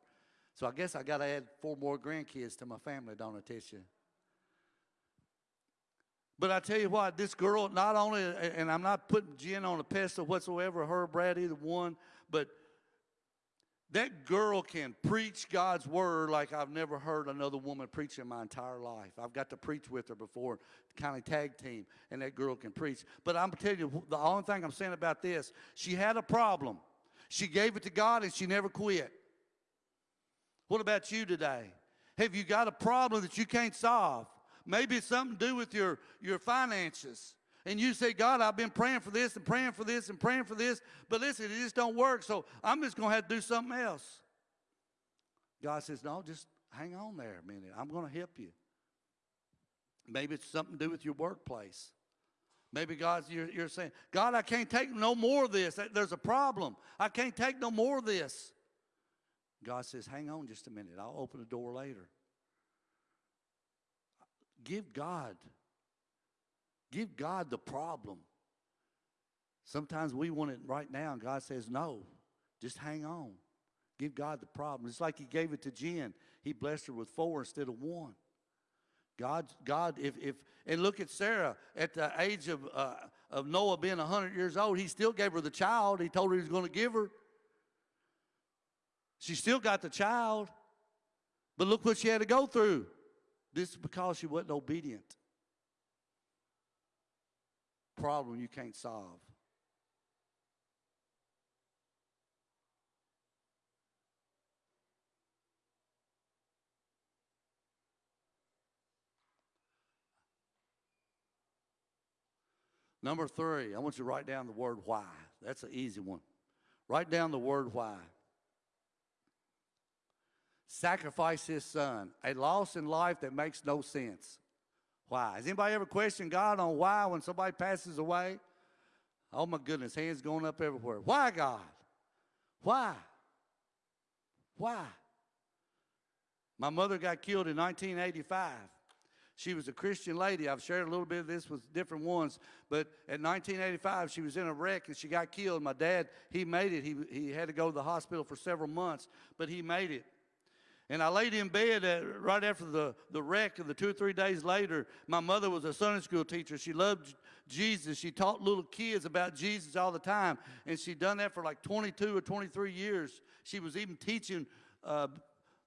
Speaker 5: So I guess I got to add four more grandkids to my family, don't I, Tisha? But I tell you what, this girl, not only, and I'm not putting Jen on a pedestal whatsoever, her, Brad, either one, but that girl can preach God's word like I've never heard another woman preach in my entire life. I've got to preach with her before, kind of tag team, and that girl can preach. But I'm telling you, the only thing I'm saying about this, she had a problem. She gave it to God and she never quit. What about you today? Have you got a problem that you can't solve? Maybe it's something to do with your, your finances. And you say, God, I've been praying for this and praying for this and praying for this, but listen, it just don't work, so I'm just going to have to do something else. God says, no, just hang on there a minute. I'm going to help you. Maybe it's something to do with your workplace. Maybe God's, you're, you're saying, God, I can't take no more of this. There's a problem. I can't take no more of this. God says, hang on just a minute. I'll open the door later. Give God, give God the problem. Sometimes we want it right now, and God says, no, just hang on. Give God the problem. It's like He gave it to Jen. He blessed her with four instead of one. God, God, if, if, and look at Sarah at the age of, uh, of Noah being 100 years old, he still gave her the child he told her he was going to give her. She still got the child, but look what she had to go through. This is because she wasn't obedient. Problem you can't solve. Number three, I want you to write down the word why. That's an easy one. Write down the word why. Sacrifice his son. A loss in life that makes no sense. Why? Has anybody ever questioned God on why when somebody passes away? Oh my goodness, hands going up everywhere. Why, God? Why? Why? My mother got killed in 1985. She was a Christian lady. I've shared a little bit of this with different ones, but in 1985, she was in a wreck and she got killed. My dad, he made it. He, he had to go to the hospital for several months, but he made it. And I laid in bed at, right after the, the wreck, and the two or three days later, my mother was a Sunday school teacher. She loved Jesus. She taught little kids about Jesus all the time, and she'd done that for like 22 or 23 years. She was even teaching uh,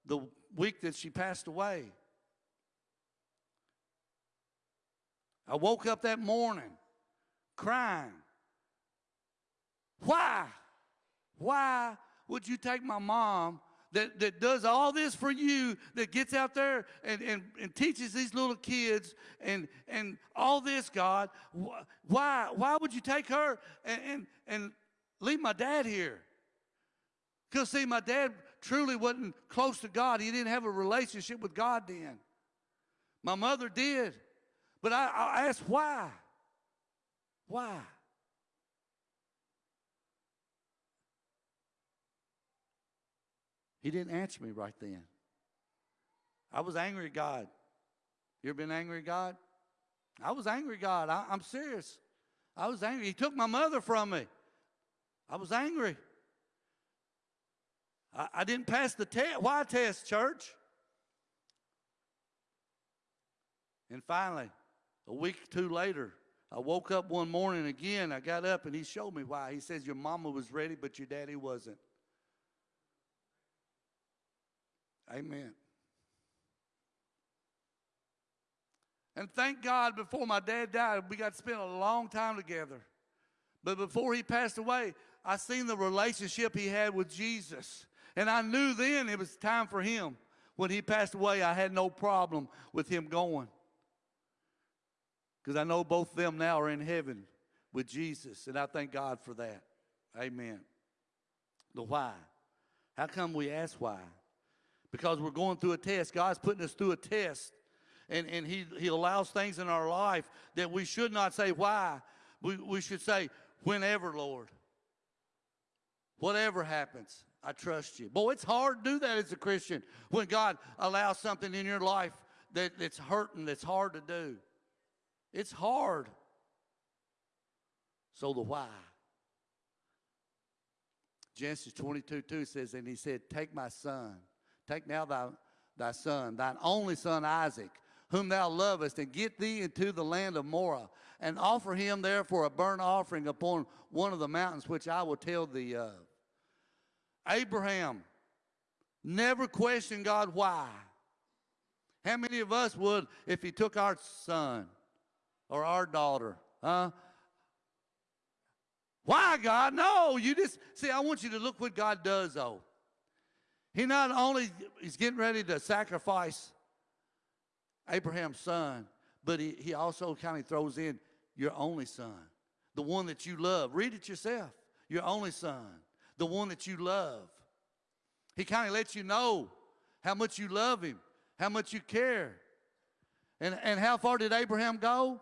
Speaker 5: the week that she passed away. I woke up that morning crying. Why? Why would you take my mom that, that does all this for you, that gets out there and, and, and teaches these little kids and, and all this, God? Why, why would you take her and, and, and leave my dad here? Because, see, my dad truly wasn't close to God. He didn't have a relationship with God then. My mother did. But I, I asked why? Why? He didn't answer me right then. I was angry at God. You ever been angry at God? I was angry at God. I, I'm serious. I was angry. He took my mother from me. I was angry. I, I didn't pass the test. Why test, church? And finally, a week or two later, I woke up one morning again. I got up and he showed me why. He says, Your mama was ready, but your daddy wasn't. Amen. And thank God before my dad died, we got to spend a long time together. But before he passed away, I seen the relationship he had with Jesus. And I knew then it was time for him. When he passed away, I had no problem with him going. Because I know both of them now are in heaven with Jesus. And I thank God for that. Amen. The why. How come we ask why? Because we're going through a test. God's putting us through a test. And, and he, he allows things in our life that we should not say why. We, we should say, whenever, Lord. Whatever happens, I trust you. Boy, it's hard to do that as a Christian when God allows something in your life that, that's hurting, that's hard to do. It's hard. So the why. Genesis 22 2 says, And he said, Take my son, take now thy, thy son, thine only son Isaac, whom thou lovest, and get thee into the land of Moriah, and offer him therefore a burnt offering upon one of the mountains which I will tell thee of. Abraham never questioned God why. How many of us would if he took our son or our daughter? Huh? Why, God? No, you just see. I want you to look what God does, though. He not only is getting ready to sacrifice Abraham's son, but he, he also kind of throws in your only son, the one that you love. Read it yourself. Your only son, the one that you love. He kind of lets you know how much you love him, how much you care. And, and how far did Abraham go?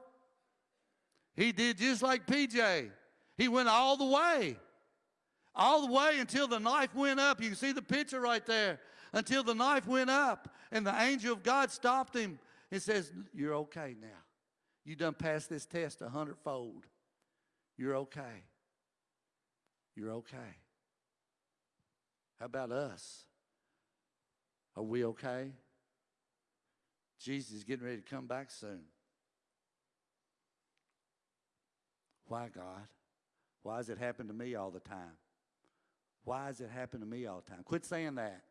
Speaker 5: He did just like PJ. He went all the way. All the way until the knife went up. You can see the picture right there. Until the knife went up and the angel of God stopped him and says, You're okay now. You done passed this test a hundredfold. You're okay. You're okay. How about us? Are we okay? Jesus is getting ready to come back soon. Why, God? Why does it happen to me all the time? Why does it happen to me all the time? Quit saying that.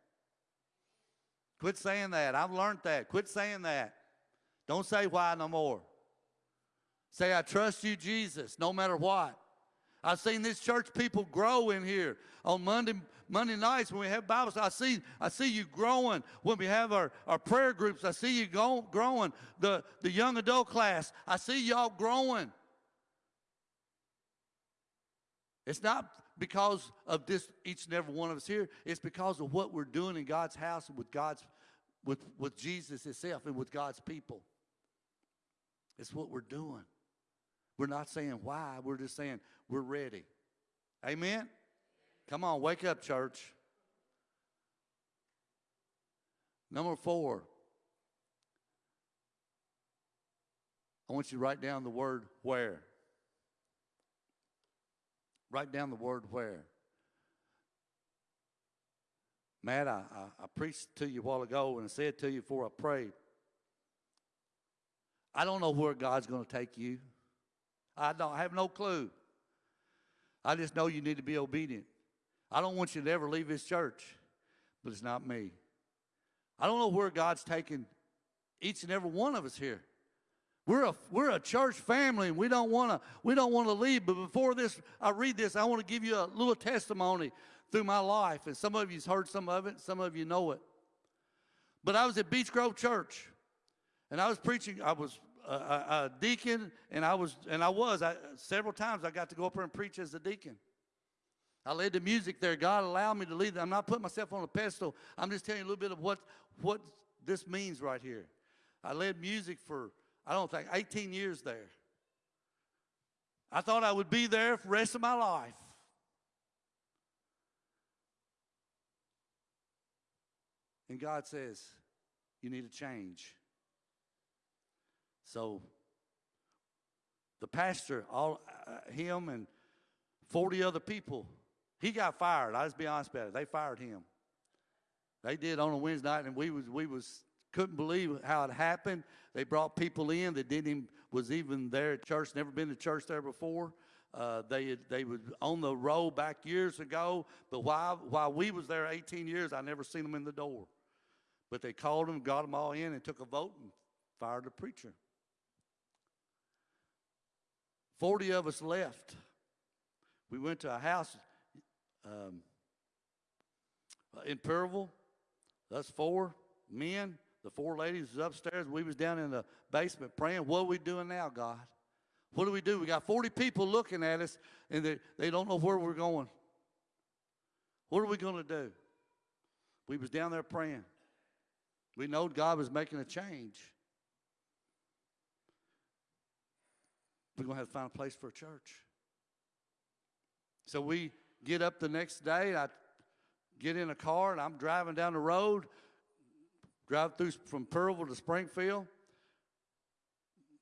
Speaker 5: Quit saying that. I've learned that. Quit saying that. Don't say why no more. Say, I trust you, Jesus, no matter what. I've seen this church people grow in here on Monday, Monday nights when we have Bibles. I see, I see you growing when we have our, our prayer groups. I see you go, growing. The, the young adult class, I see y'all growing. It's not because of this each and every one of us here. It's because of what we're doing in God's house with God's with, with Jesus himself and with God's people. It's what we're doing. We're not saying why, we're just saying we're ready. Amen? Come on, wake up, church. Number four, I want you to write down the word where. Write down the word where. Matt, I, I, I preached to you a while ago and I said to you before I prayed. I don't know where God's going to take you. I don't I have no clue. I just know you need to be obedient. I don't want you to ever leave this church, but it's not me. I don't know where God's taking each and every one of us here. We're a, we're a church family and we don't want to we don't want to leave. But before this, I read this, I want to give you a little testimony through my life. And some of you's heard some of it, some of you know it. But I was at Beach Grove Church and I was preaching, I was a, a, deacon, and I was, and I was, I, several times I got to go up there and preach as a deacon. I led the music there. God allowed me to lead. I'm not putting myself on a pedestal. I'm just telling you a little bit of what, what this means right here. I led music for, I don't think, 18 years there. I thought I would be there for the rest of my life. And God says, you need to change. So the pastor, all uh, him and 40 other people, he got fired. I just be honest about it. They fired him. They did on a Wednesday night, and we was we was couldn't believe how it happened. They brought people in that didn't even was even there at church, never been to church there before. Uh, they they were on the roll back years ago, but while while we was there 18 years, I never seen them in the door. But they called them, got them all in, and took a vote and fired the preacher. 40 of us left. We went to a house um, in Perryville. That's four men, the four ladies was upstairs. We was down in the basement praying. What are we doing now, God? What do we do? We got 40 people looking at us, and they, they don't know where we're going. What are we going to do? We was down there praying. We know God was making a change. We're going to have to find a place for a church. So we get up the next day. I get in a car and I'm driving down the road, drive through from Perryville to Springfield,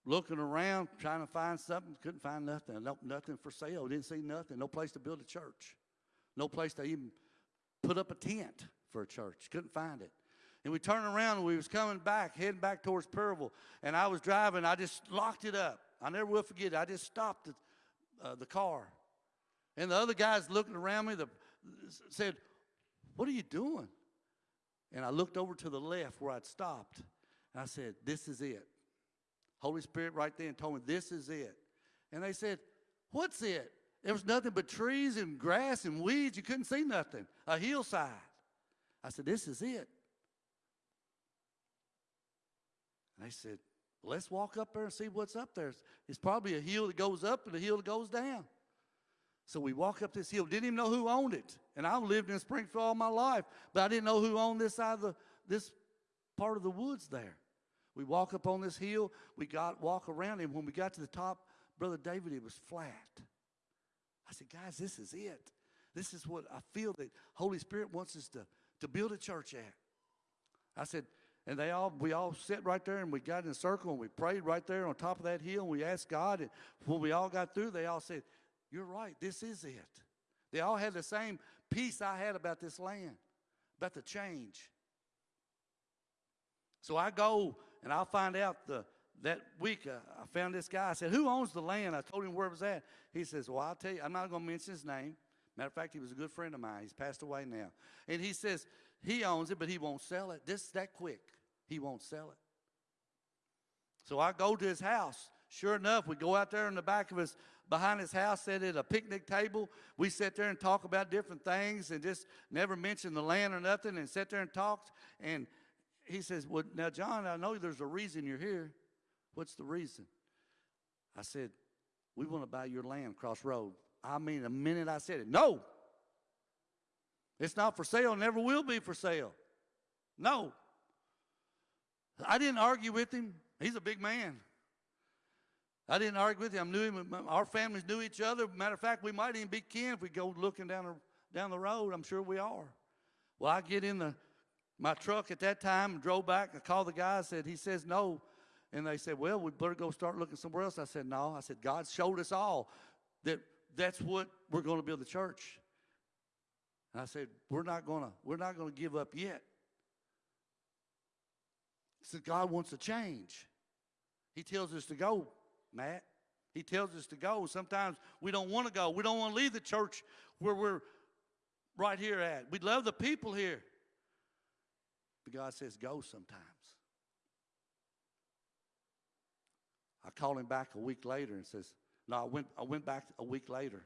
Speaker 5: looking around, trying to find something. Couldn't find nothing. No, nothing for sale. Didn't see nothing. No place to build a church. No place to even put up a tent for a church. Couldn't find it. And we turned around and we was coming back, heading back towards Perryville. And I was driving. I just locked it up. I never will forget it. I just stopped the, uh, the car. And the other guys looking around me the, said, What are you doing? And I looked over to the left where I'd stopped. And I said, This is it. Holy Spirit right there and told me, This is it. And they said, What's it? There was nothing but trees and grass and weeds. You couldn't see nothing. A hillside. I said, This is it. And they said, Let's walk up there and see what's up there. It's probably a hill that goes up and a hill that goes down. So we walk up this hill. Didn't even know who owned it. And I've lived in Springfield all my life, but I didn't know who owned this side of the this part of the woods there. We walk up on this hill. We got walk around, and when we got to the top, brother David, it was flat. I said, guys, this is it. This is what I feel that Holy Spirit wants us to to build a church at. I said, and they all, we all sat right there and we got in a circle and we prayed right there on top of that hill and we asked God. And when we all got through, they all said, You're right, this is it. They all had the same peace I had about this land, about the change. So I go and I'll find out the, that week uh, I found this guy. I said, Who owns the land? I told him where it was at. He says, Well, I'll tell you, I'm not going to mention his name. Matter of fact, he was a good friend of mine. He's passed away now. And he says, He owns it, but he won't sell it. This that quick. He won't sell it. So I go to his house. Sure enough, we go out there in the back of his, behind his house, sit at a picnic table. We sit there and talk about different things and just never mention the land or nothing and sit there and talk. And he says, Well, now, John, I know there's a reason you're here. What's the reason? I said, We want to buy your land across road I mean, the minute I said it, no. It's not for sale, never will be for sale. No. I didn't argue with him. He's a big man. I didn't argue with him. I knew him. Our families knew each other. Matter of fact, we might even be kin if we go looking down the, down the road. I'm sure we are. Well, I get in the my truck at that time and drove back. I called the guy. I said, he says no. And they said, well, we better go start looking somewhere else. I said, no. I said, God showed us all that that's what we're going to build the church. And I said, we're not going to, we're not going to give up yet. He said, God wants to change. He tells us to go, Matt. He tells us to go. Sometimes we don't want to go. We don't want to leave the church where we're right here at. We love the people here. But God says, go sometimes. I called him back a week later and says, no, I went, I went back a week later.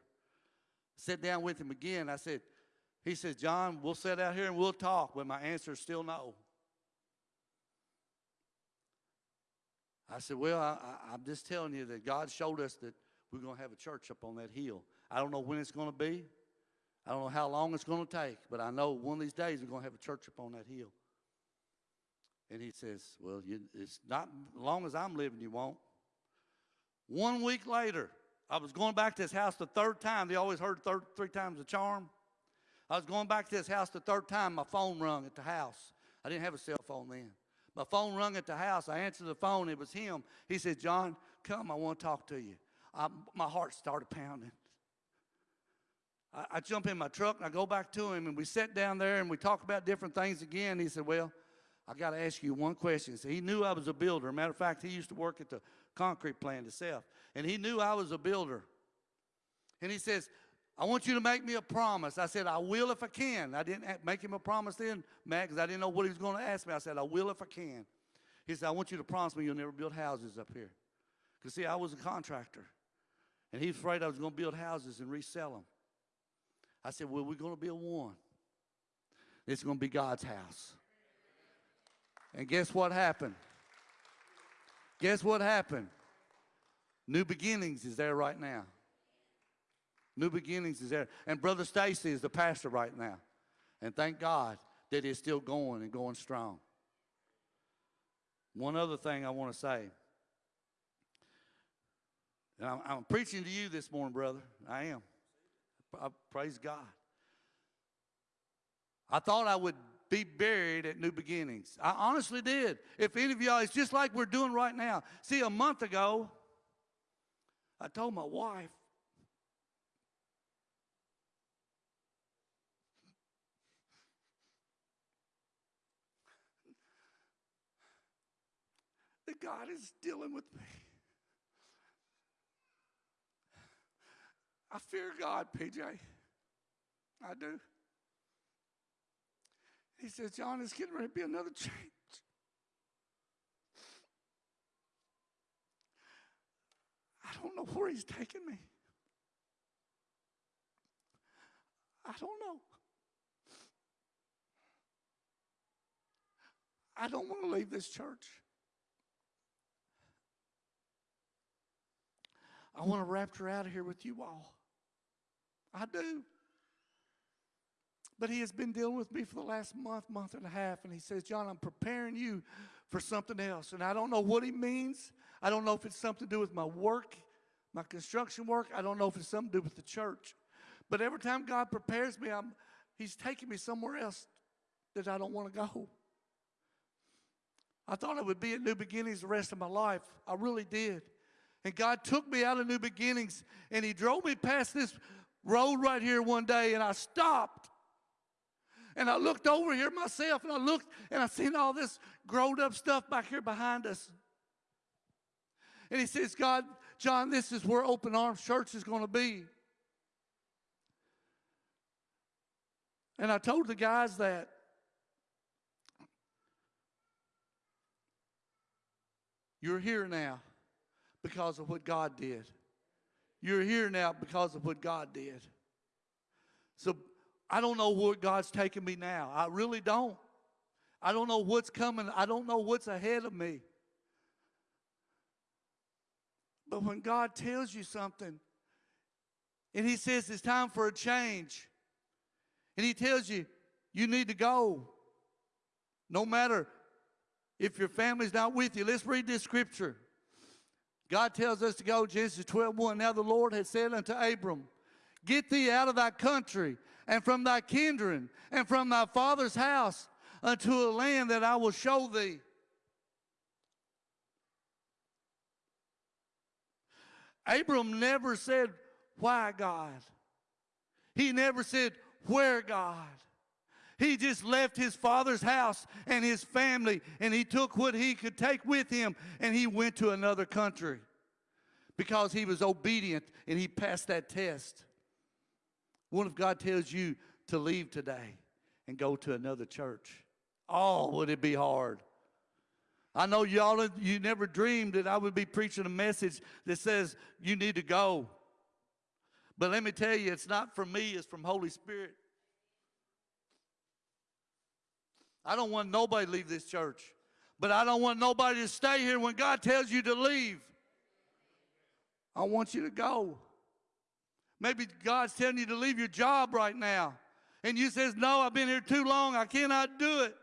Speaker 5: Sat down with him again. I said, he says, John, we'll sit out here and we'll talk, but my answer is still no. I said, well, I, I'm just telling you that God showed us that we're going to have a church up on that hill. I don't know when it's going to be. I don't know how long it's going to take, but I know one of these days we're going to have a church up on that hill. And he says, well, you, it's not long as I'm living, you won't. One week later, I was going back to his house the third time. They always heard third, three times the charm. I was going back to his house the third time. My phone rung at the house. I didn't have a cell phone then. My phone rung at the house. I answered the phone. It was him. He said, John, come. I want to talk to you. I, my heart started pounding. I, I jump in my truck and I go back to him and we sat down there and we talk about different things again. He said, well, I got to ask you one question. So he knew I was a builder. Matter of fact, he used to work at the concrete plant himself. And he knew I was a builder. And he says, I want you to make me a promise. I said, I will if I can. I didn't make him a promise then, Matt, because I didn't know what he was going to ask me. I said, I will if I can. He said, I want you to promise me you'll never build houses up here. Because, see, I was a contractor. And he was afraid I was going to build houses and resell them. I said, Well, we're going to build one. It's going to be God's house. And guess what happened? Guess what happened? New Beginnings is there right now. New Beginnings is there. And Brother Stacy is the pastor right now. And thank God that it's still going and going strong. One other thing I want to say. And I'm, I'm preaching to you this morning, brother. I am. I, praise God. I thought I would be buried at New Beginnings. I honestly did. If any of y'all, it's just like we're doing right now. See, a month ago, I told my wife, that God is dealing with me. I fear God, PJ. I do. He says, John, it's getting ready to be another change. I don't know where he's taking me. I don't know. I don't want to leave this church. I want to rapture out of here with you all. I do. But he has been dealing with me for the last month, month and a half, and he says, John, I'm preparing you for something else. And I don't know what he means. I don't know if it's something to do with my work, my construction work. I don't know if it's something to do with the church. But every time God prepares me, I'm, he's taking me somewhere else that I don't want to go. I thought I would be at New Beginnings the rest of my life. I really did. And God took me out of New Beginnings and He drove me past this road right here one day and I stopped. And I looked over here myself and I looked and I seen all this grown up stuff back here behind us. And he says, God, John, this is where Open Arms Church is going to be. And I told the guys that. You're here now because of what God did. You're here now because of what God did. So I don't know where God's taking me now. I really don't. I don't know what's coming. I don't know what's ahead of me. But when God tells you something, And he says it's time for a change. And he tells you, you need to go. No matter if your family's not with you. Let's read this scripture. God tells us to go, Genesis 12 1. Now the Lord had said unto Abram, Get thee out of thy country and from thy kindred and from thy father's house unto a land that I will show thee. Abram never said, Why God? He never said, Where God? He just left his father's house and his family and he took what he could take with him and he went to another country because he was obedient and he passed that test. What if God tells you to leave today and go to another church? Oh, would it be hard? I know y'all, you never dreamed that I would be preaching a message that says you need to go. But let me tell you, it's not from me, it's from Holy Spirit. I don't want nobody leave this church, but I don't want nobody to stay here when God tells you to leave. I want you to go. Maybe God's telling you to leave your job right now. And you says, no, I've been here too long. I cannot do it.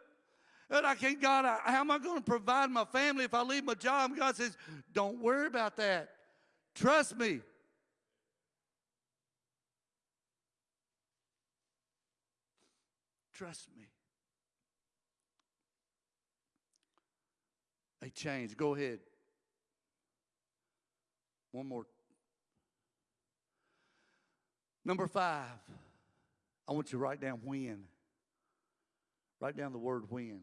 Speaker 5: And I can't, God, I, how am I going to provide my family if I leave my job? And God says, don't worry about that. Trust me. Trust me. A change. Go ahead. One more. Number five. I want you to write down when. Write down the word when.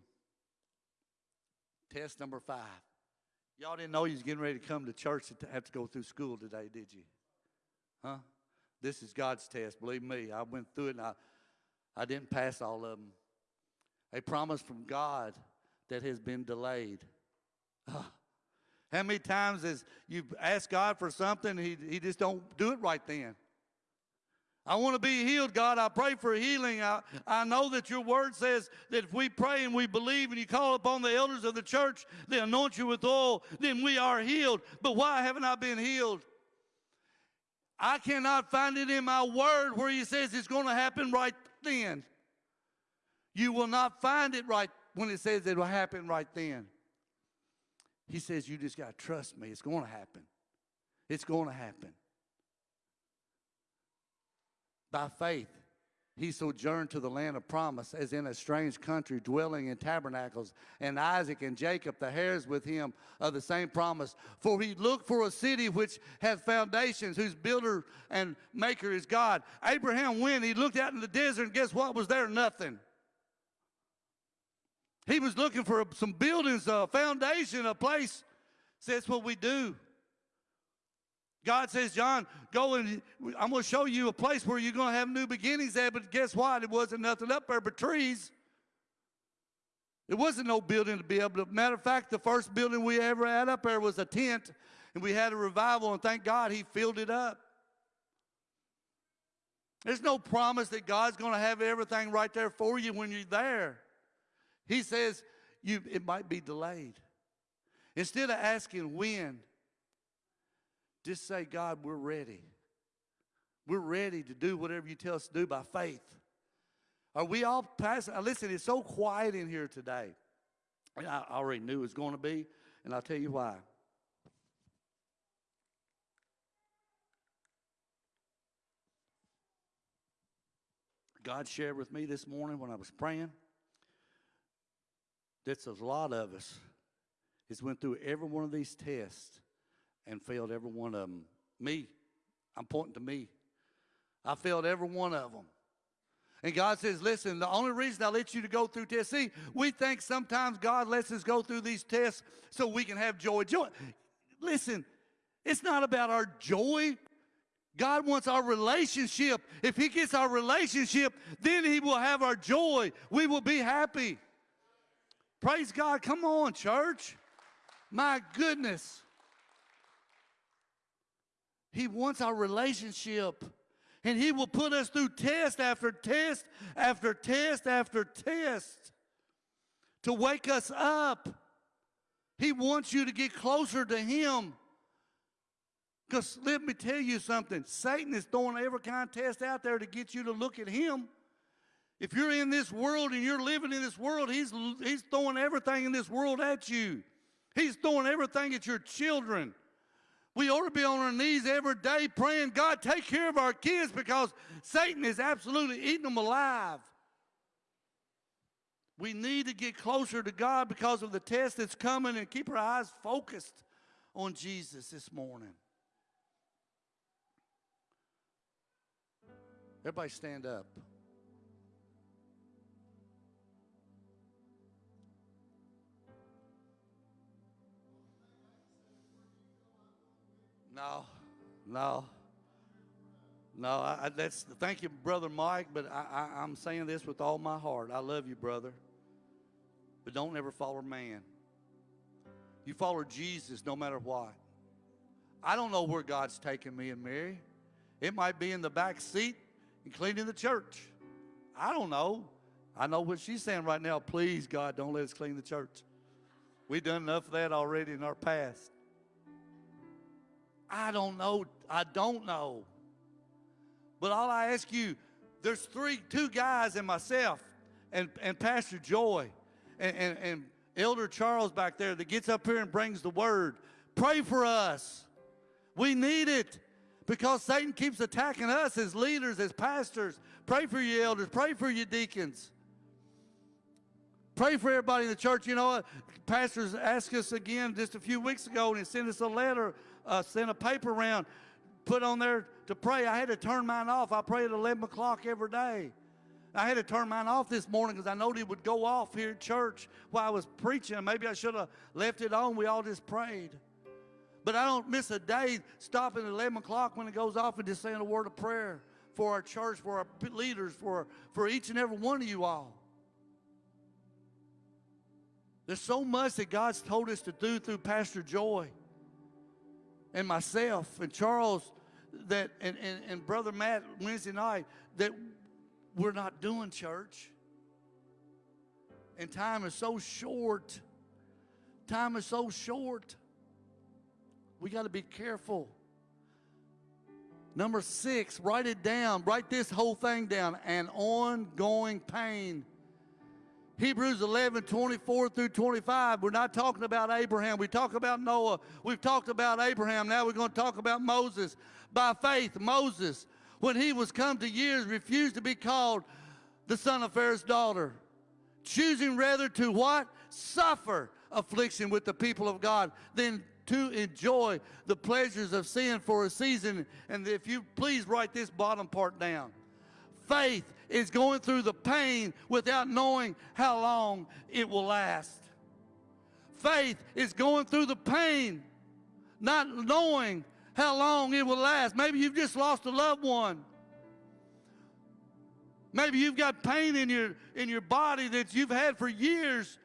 Speaker 5: Test number five. Y'all didn't know you was getting ready to come to church to have to go through school today, did you? Huh? This is God's test. Believe me, I went through it and I, I didn't pass all of them. A promise from God that has been delayed. How many times has you asked God for something, he, he just don't do it right then? I want to be healed, God. I pray for healing. I, I know that your word says that if we pray and we believe and you call upon the elders of the church, they anoint you with oil, then we are healed. But why haven't I been healed? I cannot find it in my word where he says it's going to happen right then. You will not find it right when it says it will happen right then. He says, You just got to trust me. It's going to happen. It's going to happen. By faith, he sojourned to the land of promise as in a strange country, dwelling in tabernacles. And Isaac and Jacob, the heirs with him of the same promise. For he looked for a city which hath foundations, whose builder and maker is God. Abraham went, he looked out in the desert, and guess what was there? Nothing. He was looking for some buildings, a foundation, a place. So that's what we do. God says, John, go and I'm going to show you a place where you're going to have new beginnings there. But guess what? It wasn't nothing up there but trees. It wasn't no building to be able to. Matter of fact, the first building we ever had up there was a tent, and we had a revival, and thank God he filled it up. There's no promise that God's going to have everything right there for you when you're there. He says you, it might be delayed. Instead of asking when, just say, God, we're ready. We're ready to do whatever you tell us to do by faith. Are we all passing? Uh, listen, it's so quiet in here today. And I already knew it was going to be, and I'll tell you why. God shared with me this morning when I was praying that's a lot of us has went through every one of these tests and failed every one of them. Me, I'm pointing to me. I failed every one of them. And God says, listen, the only reason I let you to go through tests, see, we think sometimes God lets us go through these tests so we can have joy. Joy. Listen, it's not about our joy. God wants our relationship. If He gets our relationship, then He will have our joy. We will be happy. Praise God. Come on, church. My goodness. He wants our relationship. And He will put us through test after test after test after test to wake us up. He wants you to get closer to Him. Because let me tell you something Satan is throwing every kind of test out there to get you to look at him. If you're in this world and you're living in this world, he's, he's throwing everything in this world at you. He's throwing everything at your children. We ought to be on our knees every day praying, God, take care of our kids because Satan is absolutely eating them alive. We need to get closer to God because of the test that's coming and keep our eyes focused on Jesus this morning. Everybody stand up. No, no, no. I, I, that's thank you, brother Mike. But I, I, I'm saying this with all my heart. I love you, brother. But don't ever follow man. You follow Jesus no matter what. I don't know where God's taking me and Mary. It might be in the back seat and cleaning the church. I don't know. I know what she's saying right now. Please, God, don't let us clean the church. We've done enough of that already in our past. I don't know. I don't know. But all I ask you, there's three, two guys and myself and, and Pastor Joy and, and, and Elder Charles back there that gets up here and brings the word. Pray for us. We need it because Satan keeps attacking us as leaders, as pastors. Pray for your elders. Pray for your deacons. Pray for everybody in the church. You know what? Pastors asked us again just a few weeks ago and he sent us a letter, uh, sent a paper around, put on there to pray. I had to turn mine off. I pray at 11 o'clock every day. I had to turn mine off this morning because I know it would go off here at church while I was preaching. Maybe I should have left it on. We all just prayed. But I don't miss a day stopping at 11 o'clock when it goes off and just saying a word of prayer for our church, for our leaders, for, for each and every one of you all. There's so much that God's told us to do through Pastor Joy and myself and Charles that and, and, and Brother Matt Wednesday night that we're not doing church. And time is so short. Time is so short. We got to be careful. Number six, write it down. Write this whole thing down. An ongoing pain. Hebrews 11, 24 through 25. We're not talking about Abraham. We talk about Noah. We've talked about Abraham. Now we're going to talk about Moses. By faith, Moses, when he was come to years, refused to be called the son of Pharaoh's daughter, choosing rather to what? Suffer affliction with the people of God than to enjoy the pleasures of sin for a season. And if you please write this bottom part down. Faith is going through the pain without knowing how long it will last. Faith is going through the pain, not knowing how long it will last. Maybe you've just lost a loved one. Maybe you've got pain in your in your body that you've had for years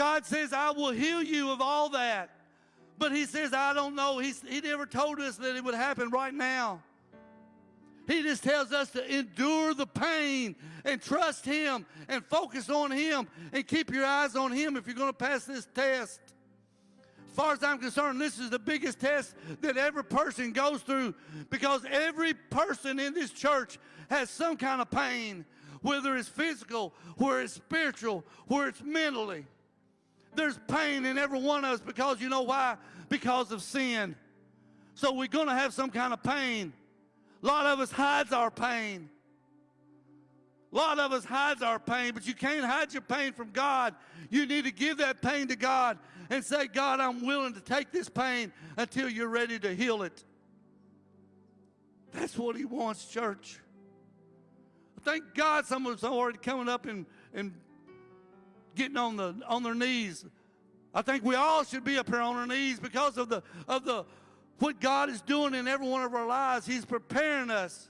Speaker 5: God says, I will heal you of all that. But he says, I don't know. He's, he never told us that it would happen right now. He just tells us to endure the pain and trust Him and focus on Him and keep your eyes on Him if you're going to pass this test. As far as I'm concerned, this is the biggest test that every person goes through because every person in this church has some kind of pain, whether it's physical, whether it's spiritual, whether it's mentally. There's pain in every one of us because you know why? Because of sin. So we're going to have some kind of pain. A lot of us hides our pain. A lot of us hides our pain, but you can't hide your pain from God. You need to give that pain to God and say, God, I'm willing to take this pain until you're ready to heal it. That's what he wants, church. Thank God some of us are already coming up and, and getting on the on their knees. I think we all should be up here on our knees because of the of the what God is doing in every one of our lives. He's preparing us.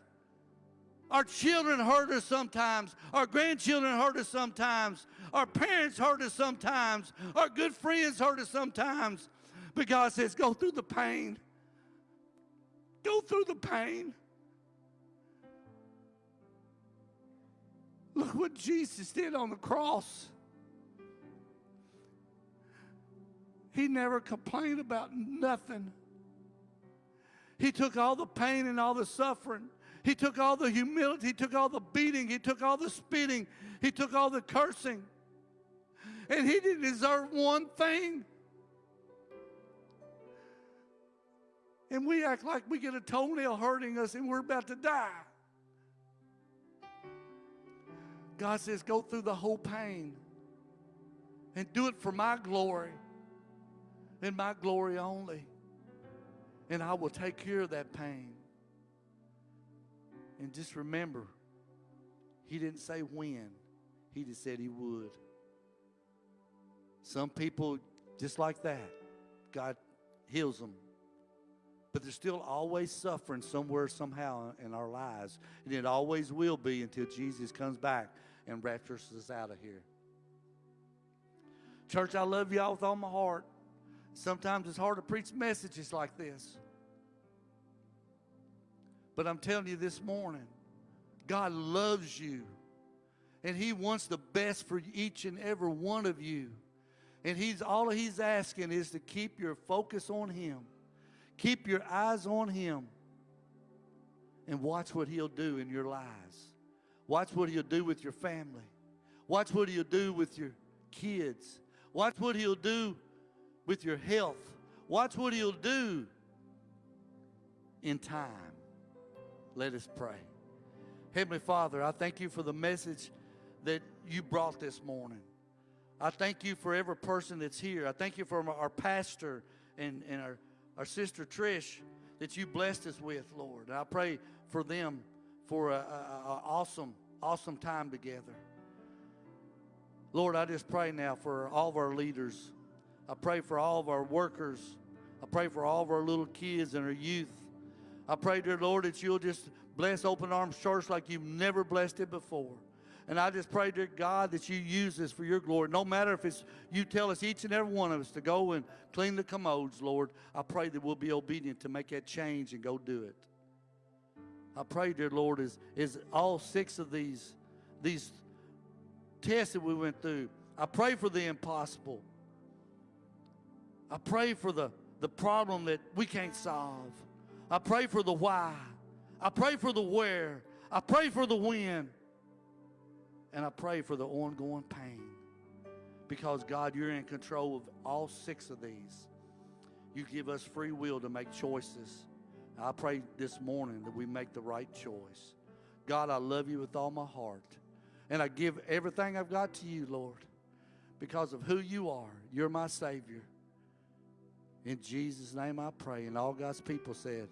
Speaker 5: Our children hurt us sometimes. Our grandchildren hurt us sometimes. Our parents hurt us sometimes. Our good friends hurt us sometimes. But God says, go through the pain. Go through the pain. Look what Jesus did on the cross. He never complained about nothing. He took all the pain and all the suffering. He took all the humility. He took all the beating. He took all the spitting. He took all the cursing. And he didn't deserve one thing. And we act like we get a toenail hurting us and we're about to die. God says, go through the whole pain and do it for my glory and my glory only. And I will take care of that pain. And just remember, He didn't say when, He just said He would. Some people, just like that, God heals them. But they're still always suffering somewhere, somehow in our lives. And it always will be until Jesus comes back and raptures us out of here. Church, I love y'all with all my heart. Sometimes it's hard to preach messages like this. But I'm telling you this morning, God loves you. And He wants the best for each and every one of you. And He's all He's asking is to keep your focus on Him. Keep your eyes on Him. And watch what He'll do in your lives. Watch what He'll do with your family. Watch what He'll do with your kids. Watch what He'll do with your health. Watch what He'll do in time. Let us pray. Heavenly Father, I thank you for the message that you brought this morning. I thank you for every person that's here. I thank you for our pastor and, and our, our sister Trish that you blessed us with, Lord. And I pray for them for an awesome, awesome time together. Lord, I just pray now for all of our leaders. I pray for all of our workers. I pray for all of our little kids and our youth. I pray, dear Lord, that you'll just bless Open Arms Church like you've never blessed it before. And I just pray, dear God, that you use this for your glory. No matter if it's you tell us, each and every one of us, to go and clean the commodes, Lord, I pray that we'll be obedient to make that change and go do it. I pray, dear Lord, is, is all six of these, these tests that we went through, I pray for the impossible. I pray for the, the problem that we can't solve. I pray for the why. I pray for the where. I pray for the when. And I pray for the ongoing pain. Because, God, you're in control of all six of these. You give us free will to make choices. I pray this morning that we make the right choice. God, I love you with all my heart. And I give everything I've got to you, Lord, because of who you are. You're my Savior. In Jesus' name I pray. And all God's people said,